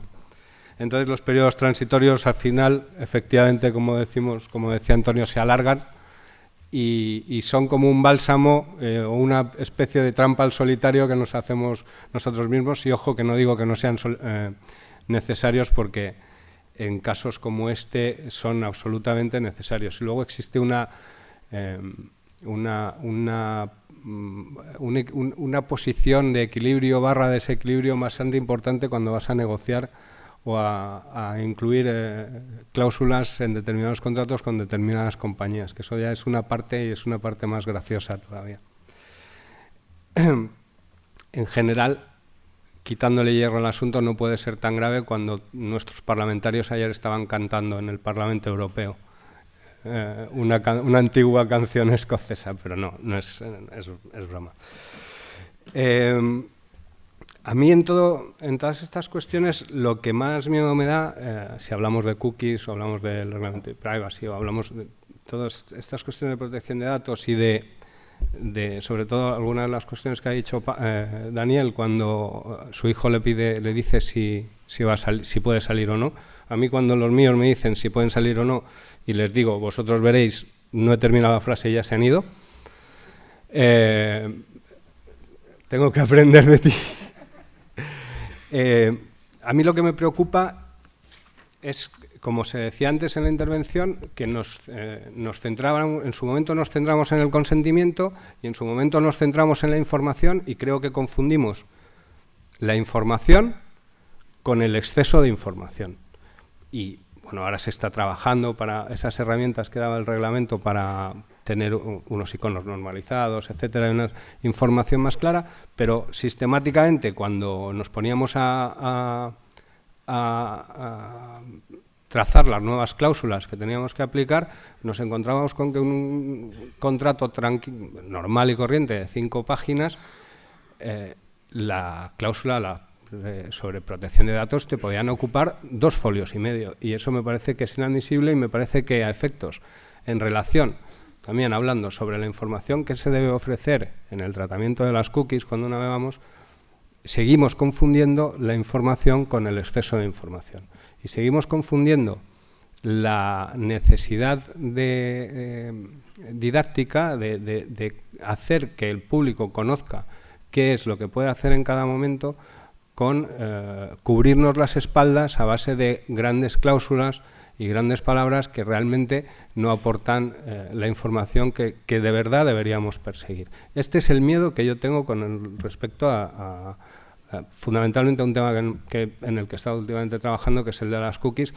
Entonces los periodos transitorios al final, efectivamente, como decimos, como decía Antonio, se alargan y, son como un bálsamo eh, o una especie de trampa al solitario que nos hacemos nosotros mismos y ojo que no digo que no sean eh, necesarios porque en casos como este son absolutamente necesarios. Y luego existe una, em, una, una, mm, una, posición de equilibrio barra desequilibrio bastante importante cuando vas a negociar o a, incluir eh, cláusulas en determinados contratos con determinadas compañías, que eso ya es una parte y es una parte más graciosa todavía. en general, quitándole hierro al asunto no puede ser tan grave cuando nuestros parlamentarios ayer estaban cantando en el Parlamento Europeo eh, una, antigua canción escocesa, pero no, no es, es, broma. Eh, a mí en, todo, en todas estas cuestiones lo que más miedo me da, eh, si hablamos de cookies o hablamos del reglamento de privacy o hablamos de todas estas cuestiones de protección de datos y de, sobre todo algunas de las cuestiones que ha dicho eh, Daniel cuando su hijo le pide, le dice si puede salir o no. A mí cuando los míos me dicen si pueden salir o no y les digo, vosotros veréis, no he terminado la frase y ya se han ido, eh, tengo que aprender de ti. Eh, a mí lo que me preocupa es, como se decía antes en la intervención, que nos, eh, nos en su momento nos centramos en el consentimiento y en su momento nos centramos en la información y creo que confundimos la información con el exceso de información. Y bueno, ahora se está trabajando para esas herramientas que daba el reglamento para, tener unos iconos normalizados, etcétera, una información más clara, pero sistemáticamente cuando nos poníamos a, trazar las nuevas cláusulas que teníamos que aplicar, nos encontrábamos con que un contrato normal y corriente de cinco páginas, eh, la cláusula la, eh, sobre protección de datos te podían ocupar dos folios y medio, y eso me parece que es inadmisible y me parece que a efectos. En relación también hablando sobre la información que se debe ofrecer en el tratamiento de las cookies cuando navegamos, seguimos confundiendo la información con el exceso de información. Y seguimos confundiendo la necesidad de, eh, didáctica de, hacer que el público conozca qué es lo que puede hacer en cada momento con eh, cubrirnos las espaldas a base de grandes cláusulas y grandes palabras que realmente no aportan eh, la información que, de verdad deberíamos perseguir. Este es el miedo que yo tengo con respecto a, fundamentalmente a un tema que, en el que he estado últimamente trabajando, que es el de las cookies,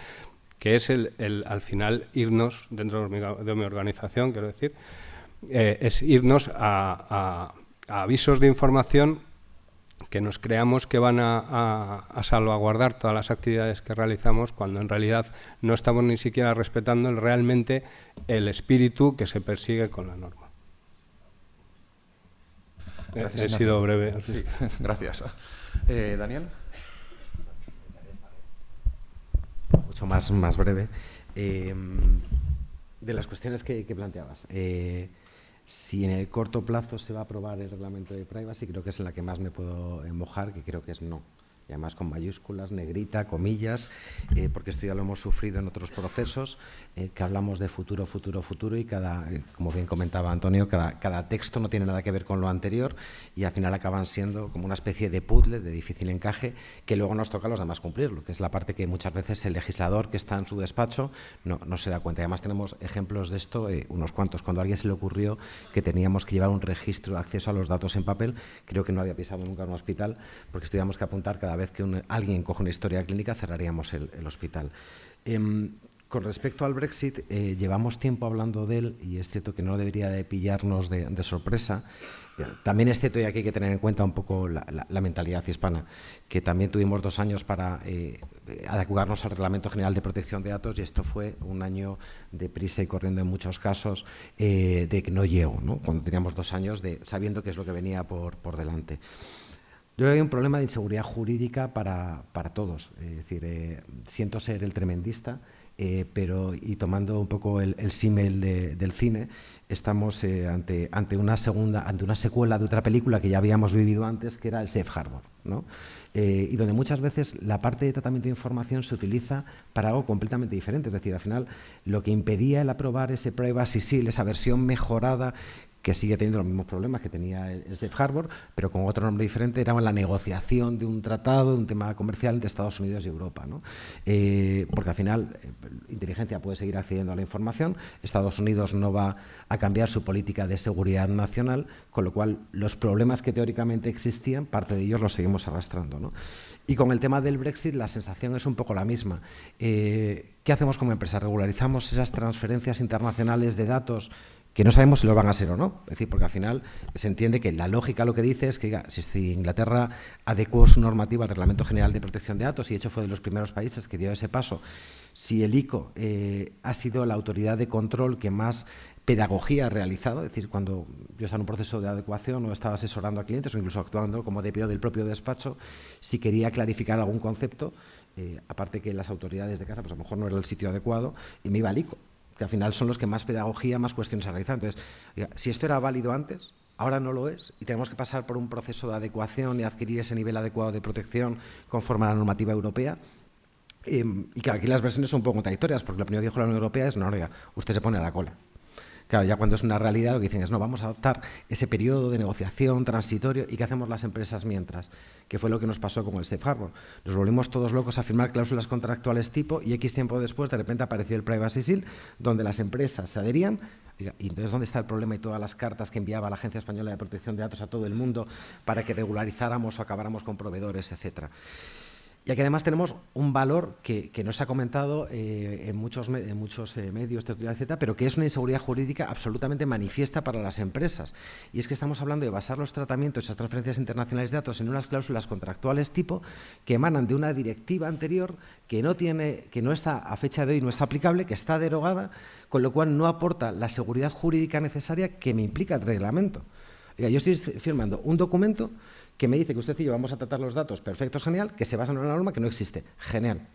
que es el, al final irnos, dentro de mi, organización, quiero decir, eh, es irnos a avisos de información que nos creamos que van a, salvaguardar todas las actividades que realizamos cuando en realidad no estamos ni siquiera respetando realmente el espíritu que se persigue con la norma. Gracias, He sido breve. gracias. Eh, Daniel. Mucho más, más breve. Eh, de las cuestiones que, planteabas. Eh, si en el corto plazo se va a aprobar el reglamento de privacy, creo que es en la que más me puedo mojar, que creo que es no y además con mayúsculas, negrita, comillas, eh, porque esto ya lo hemos sufrido en otros procesos, eh, que hablamos de futuro, futuro, futuro y cada, eh, como bien comentaba Antonio, cada, cada, texto no tiene nada que ver con lo anterior y al final acaban siendo como una especie de puzzle de difícil encaje que luego nos toca a los demás cumplirlo, que es la parte que muchas veces el legislador que está en su despacho no, no se da cuenta. Además tenemos ejemplos de esto, unos cuantos. Cuando a alguien se le ocurrió que teníamos que llevar un registro de acceso a los datos en papel, creo que no había pisado nunca un hospital porque teníamos que apuntar cada vez que alguien coge una historia clínica, cerraríamos el, hospital. Em, con respecto al Brexit, eh, llevamos tiempo hablando de él y es cierto que no debería de pillarnos de, sorpresa. También es cierto y aquí hay que tener en cuenta un poco la, mentalidad hispana, que también tuvimos dos años para eh, adecuarnos al Reglamento General de Protección de Datos y esto fue un año de prisa y corriendo en muchos casos eh, de que no llego, ¿no? cuando teníamos dos años de sabiendo qué es lo que venía por, por delante. Yo creo que hay un problema de inseguridad jurídica para, para todos. Es decir, eh, siento ser el tremendista, eh, pero y tomando un poco el, el símil del cine, estamos eh, ante, ante, una segunda, ante una secuela de otra película que ya habíamos vivido antes, que era el Safe Harbor, ¿no? y donde muchas veces la parte de tratamiento de información se utiliza para algo completamente diferente. Es decir, al final lo que impedía el aprobar ese Privacy Seal, esa versión mejorada que sigue teniendo los mismos problemas que tenía el, Safe Harbor, pero con otro nombre diferente, era la negociación de un tratado, de un tema comercial entre Estados Unidos y Europa. ¿no? Eh, porque al final, eh, inteligencia puede seguir accediendo a la información, Estados Unidos no va a cambiar su política de seguridad nacional, con lo cual los problemas que teóricamente existían, parte de ellos los seguimos arrastrando. ¿no? Y con el tema del Brexit la sensación es un poco la misma. Eh, ¿Qué hacemos como empresa? ¿Regularizamos esas transferencias internacionales de datos que no sabemos si lo van a ser o no. Es decir, porque al final se entiende que la lógica lo que dice es que si Inglaterra adecuó su normativa al Reglamento General de Protección de Datos, y de hecho fue de los primeros países que dio ese paso, si el ICO eh, ha sido la autoridad de control que más pedagogía ha realizado, es decir, cuando yo estaba en un proceso de adecuación o estaba asesorando a clientes o incluso actuando como DPO del propio despacho, si quería clarificar algún concepto, eh, aparte que las autoridades de casa, pues a lo mejor no era el sitio adecuado, y me iba al ICO que al final son los que más pedagogía, más cuestiones han. Entonces, si esto era válido antes, ahora no lo es y tenemos que pasar por un proceso de adecuación y adquirir ese nivel adecuado de protección conforme a la normativa europea. Em, y que aquí las versiones son un poco contradictorias, porque lo primero que dijo la Unión Europea es, no, oiga, usted se pone a la cola. Claro, ya cuando es una realidad lo que dicen es, no, vamos a adoptar ese periodo de negociación transitorio y qué hacemos las empresas mientras, que fue lo que nos pasó con el Safe Harbor. Nos volvimos todos locos a firmar cláusulas contractuales tipo y X tiempo después de repente apareció el Privacy Shield, donde las empresas se adherían y entonces, ¿dónde está el problema y todas las cartas que enviaba la Agencia Española de Protección de Datos a todo el mundo para que regularizáramos o acabáramos con proveedores, etcétera? Y aquí además tenemos un valor que, no se ha comentado eh, en muchos, eh, medios, etcétera, pero que es una inseguridad jurídica absolutamente manifiesta para las empresas. Y es que estamos hablando de basar los tratamientos, esas transferencias internacionales de datos, en unas cláusulas contractuales tipo que emanan de una directiva anterior que no, tiene, que no está a fecha de hoy, no es aplicable, que está derogada, con lo cual no aporta la seguridad jurídica necesaria que me implica el reglamento. yo estoy firmando un documento que me dice que usted y yo vamos a tratar los datos, perfecto, genial, que se basa en una norma que no existe, genial.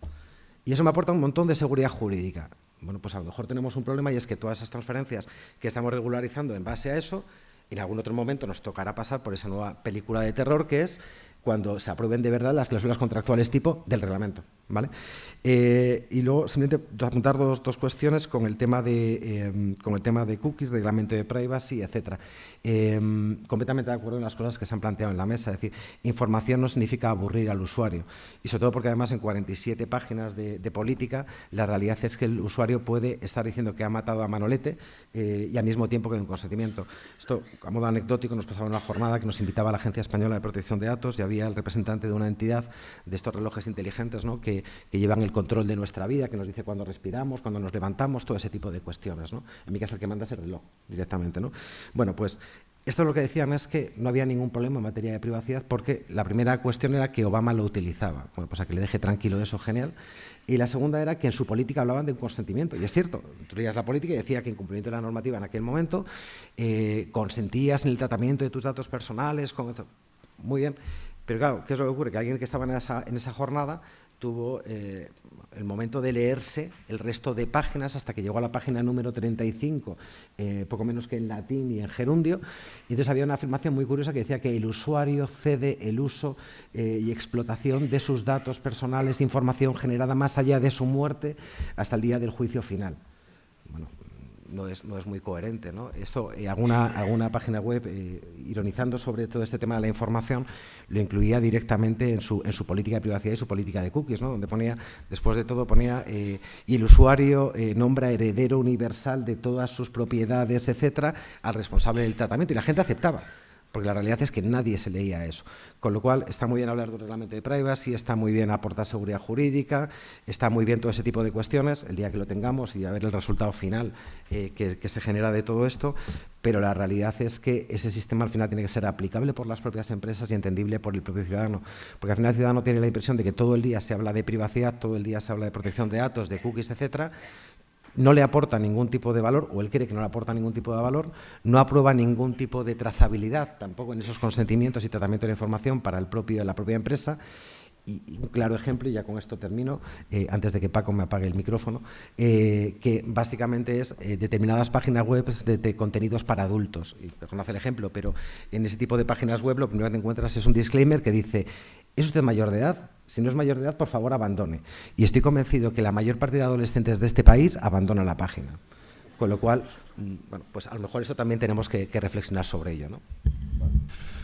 Y eso me aporta un montón de seguridad jurídica. Bueno, pues a lo mejor tenemos un problema y es que todas esas transferencias que estamos regularizando en base a eso, en algún otro momento nos tocará pasar por esa nueva película de terror que es cuando se aprueben de verdad las cláusulas contractuales tipo del reglamento. ¿vale? Eh, y luego simplemente apuntar dos, dos, cuestiones con el, tema de, em, con el tema de cookies, reglamento de privacy, etc. Em, completamente de acuerdo en las cosas que se han planteado en la mesa. Es decir, información no significa aburrir al usuario. Y sobre todo porque además en 47 páginas de, política la realidad es que el usuario puede estar diciendo que ha matado a Manolete eh, y al mismo tiempo que un consentimiento. Esto, a modo anecdótico, nos pasaba en una jornada que nos invitaba a la Agencia Española de Protección de Datos y había el representante de una entidad de estos relojes inteligentes ¿no? que, llevan el control de nuestra vida, que nos dice cuándo respiramos, cuándo nos levantamos, todo ese tipo de cuestiones. ¿no? En mi caso el que manda es el reloj directamente. ¿no? Bueno, pues esto lo que decían es que no había ningún problema en materia de privacidad porque la primera cuestión era que Obama lo utilizaba. Bueno, pues a que le deje tranquilo eso, genial. Y la segunda era que en su política hablaban de un consentimiento. Y es cierto, tú leías la política y decía que en cumplimiento de la normativa en aquel momento eh, consentías en el tratamiento de tus datos personales. Con... Muy bien. Pero claro, ¿qué es lo que ocurre? Que alguien que estaba en esa, jornada tuvo eh, el momento de leerse el resto de páginas hasta que llegó a la página número 35, eh, poco menos que en latín y en gerundio. Y entonces había una afirmación muy curiosa que decía que el usuario cede el uso eh, y explotación de sus datos personales, información generada más allá de su muerte, hasta el día del juicio final. No es, no es muy coherente. ¿no? Esto, eh, alguna, alguna página web, eh, ironizando sobre todo este tema de la información, lo incluía directamente en su, en su política de privacidad y su política de cookies, ¿no? donde ponía, después de todo, ponía, eh, y el usuario nombra heredero universal de todas sus propiedades, etcétera, al responsable del tratamiento, y la gente aceptaba porque la realidad es que nadie se leía eso. Con lo cual, está muy bien hablar de un reglamento de privacy, está muy bien aportar seguridad jurídica, está muy bien todo ese tipo de cuestiones, el día que lo tengamos y a ver el resultado final eh, que, se genera de todo esto, pero la realidad es que ese sistema al final tiene que ser aplicable por las propias empresas y entendible por el propio ciudadano, porque al final el ciudadano tiene la impresión de que todo el día se habla de privacidad, todo el día se habla de protección de datos, de cookies, etcétera, no le aporta ningún tipo de valor, o él cree que no le aporta ningún tipo de valor, no aprueba ningún tipo de trazabilidad tampoco en esos consentimientos y tratamiento de información para el propio, la propia empresa. Y, un claro ejemplo, y ya con esto termino, eh, antes de que Paco me apague el micrófono, eh, que básicamente es eh, determinadas páginas web de, contenidos para adultos. Y reconoce el ejemplo, pero en ese tipo de páginas web lo primero que encuentras es un disclaimer que dice, ¿es usted mayor de edad? Si no es mayor de edad, por favor, abandone. Y estoy convencido que la mayor parte de adolescentes de este país abandona la página. Con lo cual, mm, bueno, pues a lo mejor eso también tenemos que, reflexionar sobre ello. ¿no?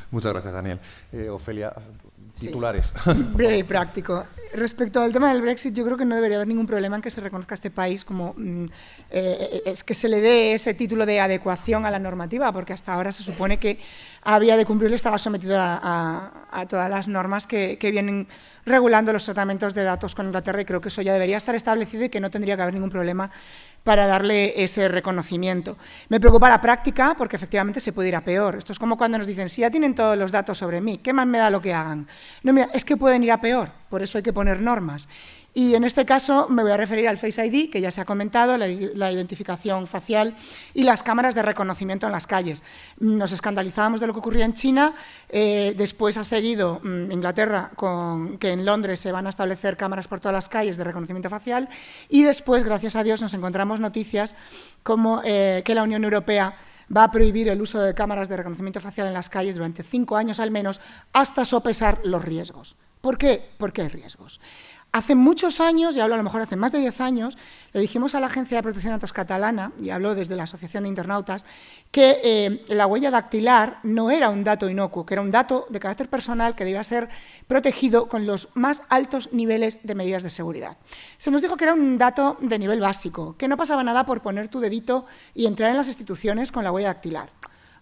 Muchas gracias, Daniel. Eh, Ofelia, titulares. Breve y práctico. Respecto al tema del Brexit, yo creo que no debería haber ningún problema en que se reconozca este país como mm, eh, es que se le dé ese título de adecuación a la normativa, porque hasta ahora se supone que había de cumplirlo estaba sometido a, todas las normas que, que, vienen regulando los tratamientos de datos con Inglaterra y creo que eso ya debería estar establecido y que no tendría que haber ningún problema para darle ese reconocimiento. Me preocupa la práctica porque efectivamente se puede ir a peor. Esto es como cuando nos dicen, si ya tienen todos los datos sobre mí, ¿qué más me da lo que hagan? No, mira, es que pueden ir a peor, por eso hay que poner normas. Y en este caso me voy a referir al Face ID, que ya se ha comentado, la, identificación facial y las cámaras de reconocimiento en las calles. Nos escandalizábamos de lo que ocurría en China, eh, después ha seguido mm, Inglaterra con que en Londres se van a establecer cámaras por todas las calles de reconocimiento facial y después, gracias a Dios, nos encontramos noticias como eh, que la Unión Europea va a prohibir el uso de cámaras de reconocimiento facial en las calles durante cinco años al menos, hasta sopesar los riesgos. ¿Por qué? Porque hay riesgos. Hace muchos años, y hablo a lo mejor hace más de 10 años, le dijimos a la Agencia de Protección de Datos catalana, y hablo desde la Asociación de Internautas, que eh, la huella dactilar no era un dato inocuo, que era un dato de carácter personal que debía ser protegido con los más altos niveles de medidas de seguridad. Se nos dijo que era un dato de nivel básico, que no pasaba nada por poner tu dedito y entrar en las instituciones con la huella dactilar.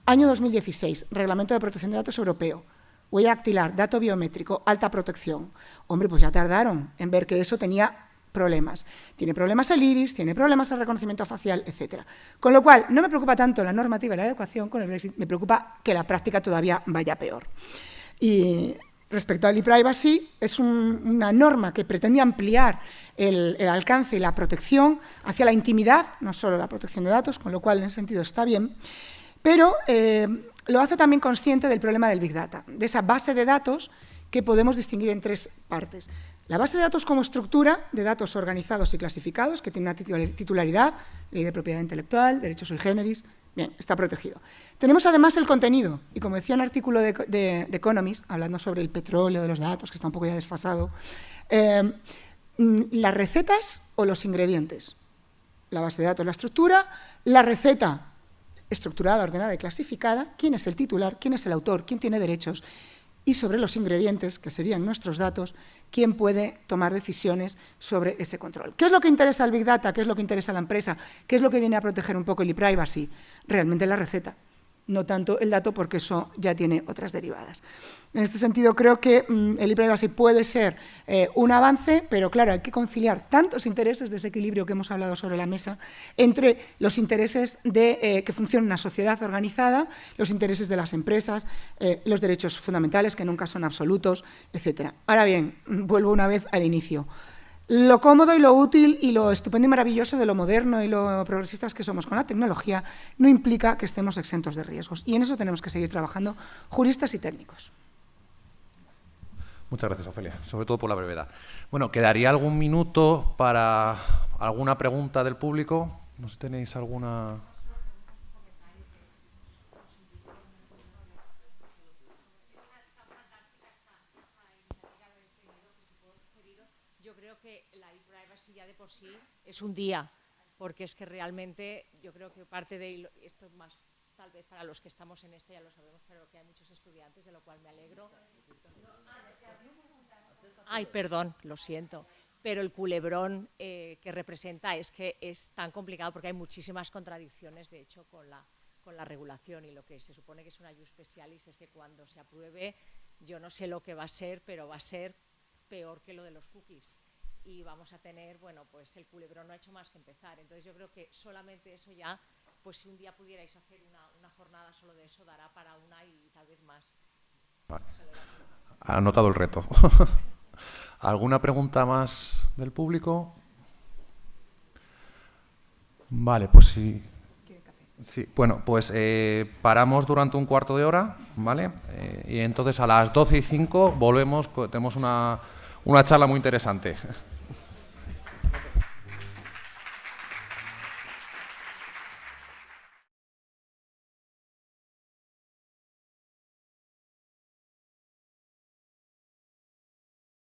Año 2016, Reglamento de Protección de Datos Europeo huella dactilar, dato biométrico, alta protección. Hombre, pues ya tardaron en ver que eso tenía problemas. Tiene problemas el iris, tiene problemas el reconocimiento facial, etc. Con lo cual, no me preocupa tanto la normativa y la adecuación con el Brexit, me preocupa que la práctica todavía vaya peor. Y respecto al e-privacy, es una norma que pretende ampliar el, alcance y la protección hacia la intimidad, no solo la protección de datos, con lo cual en ese sentido está bien, pero eh, lo hace también consciente del problema del Big Data, de esa base de datos que podemos distinguir en tres partes. La base de datos como estructura de datos organizados y clasificados, que tiene una titularidad, ley de propiedad intelectual, derechos sui generis, bien, está protegido. Tenemos además el contenido, y como decía un artículo de, Economist, hablando sobre el petróleo de los datos, que está un poco ya desfasado, eh, mm, las recetas o los ingredientes. La base de datos, la estructura, la receta, estructurada, ordenada y clasificada, quién es el titular, quién es el autor, quién tiene derechos, y sobre los ingredientes, que serían nuestros datos, quién puede tomar decisiones sobre ese control. ¿Qué es lo que interesa al Big Data? ¿Qué es lo que interesa a la empresa? ¿Qué es lo que viene a proteger un poco el e-privacy? Realmente la receta no tanto el dato porque eso ya tiene otras derivadas. En este sentido, creo que mm, el e-privacy puede ser eh, un avance, pero claro, hay que conciliar tantos intereses de ese equilibrio que hemos hablado sobre la mesa entre los intereses de eh, que funcione una sociedad organizada, los intereses de las empresas, eh, los derechos fundamentales, que nunca son absolutos, etc. Ahora bien, vuelvo una vez al inicio lo cómodo y lo útil y lo estupendo y maravilloso de lo moderno y lo progresistas que somos con la tecnología no implica que estemos exentos de riesgos. Y en eso tenemos que seguir trabajando juristas y técnicos. Muchas gracias, Ofelia, sobre todo por la brevedad. Bueno, quedaría algún minuto para alguna pregunta del público. No sé si tenéis alguna... sí es un día, porque es que realmente yo creo que parte de esto más tal vez para los que estamos en esto ya lo sabemos, pero que hay muchos estudiantes, de lo cual me alegro. Ay, perdón, lo siento. Pero el culebrón eh, que representa es que es tan complicado porque hay muchísimas contradicciones, de hecho, con la, con la regulación y lo que se supone que es una jus specialis es que cuando se apruebe, yo no sé lo que va a ser, pero va a ser peor que lo de los cookies y vamos a tener, bueno, pues el culebrón no ha hecho más que empezar. Entonces yo creo que solamente eso ya, pues si un día pudierais hacer una, jornada solo de eso, dará para una y tal vez más. Ha anotado el reto. ¿Alguna pregunta más del público? Vale, pues sí. Sí, bueno, pues eh, paramos durante un cuarto de hora, ¿vale? Eh, y entonces a las 12 y 5 volvemos, tenemos una, una charla muy interesante.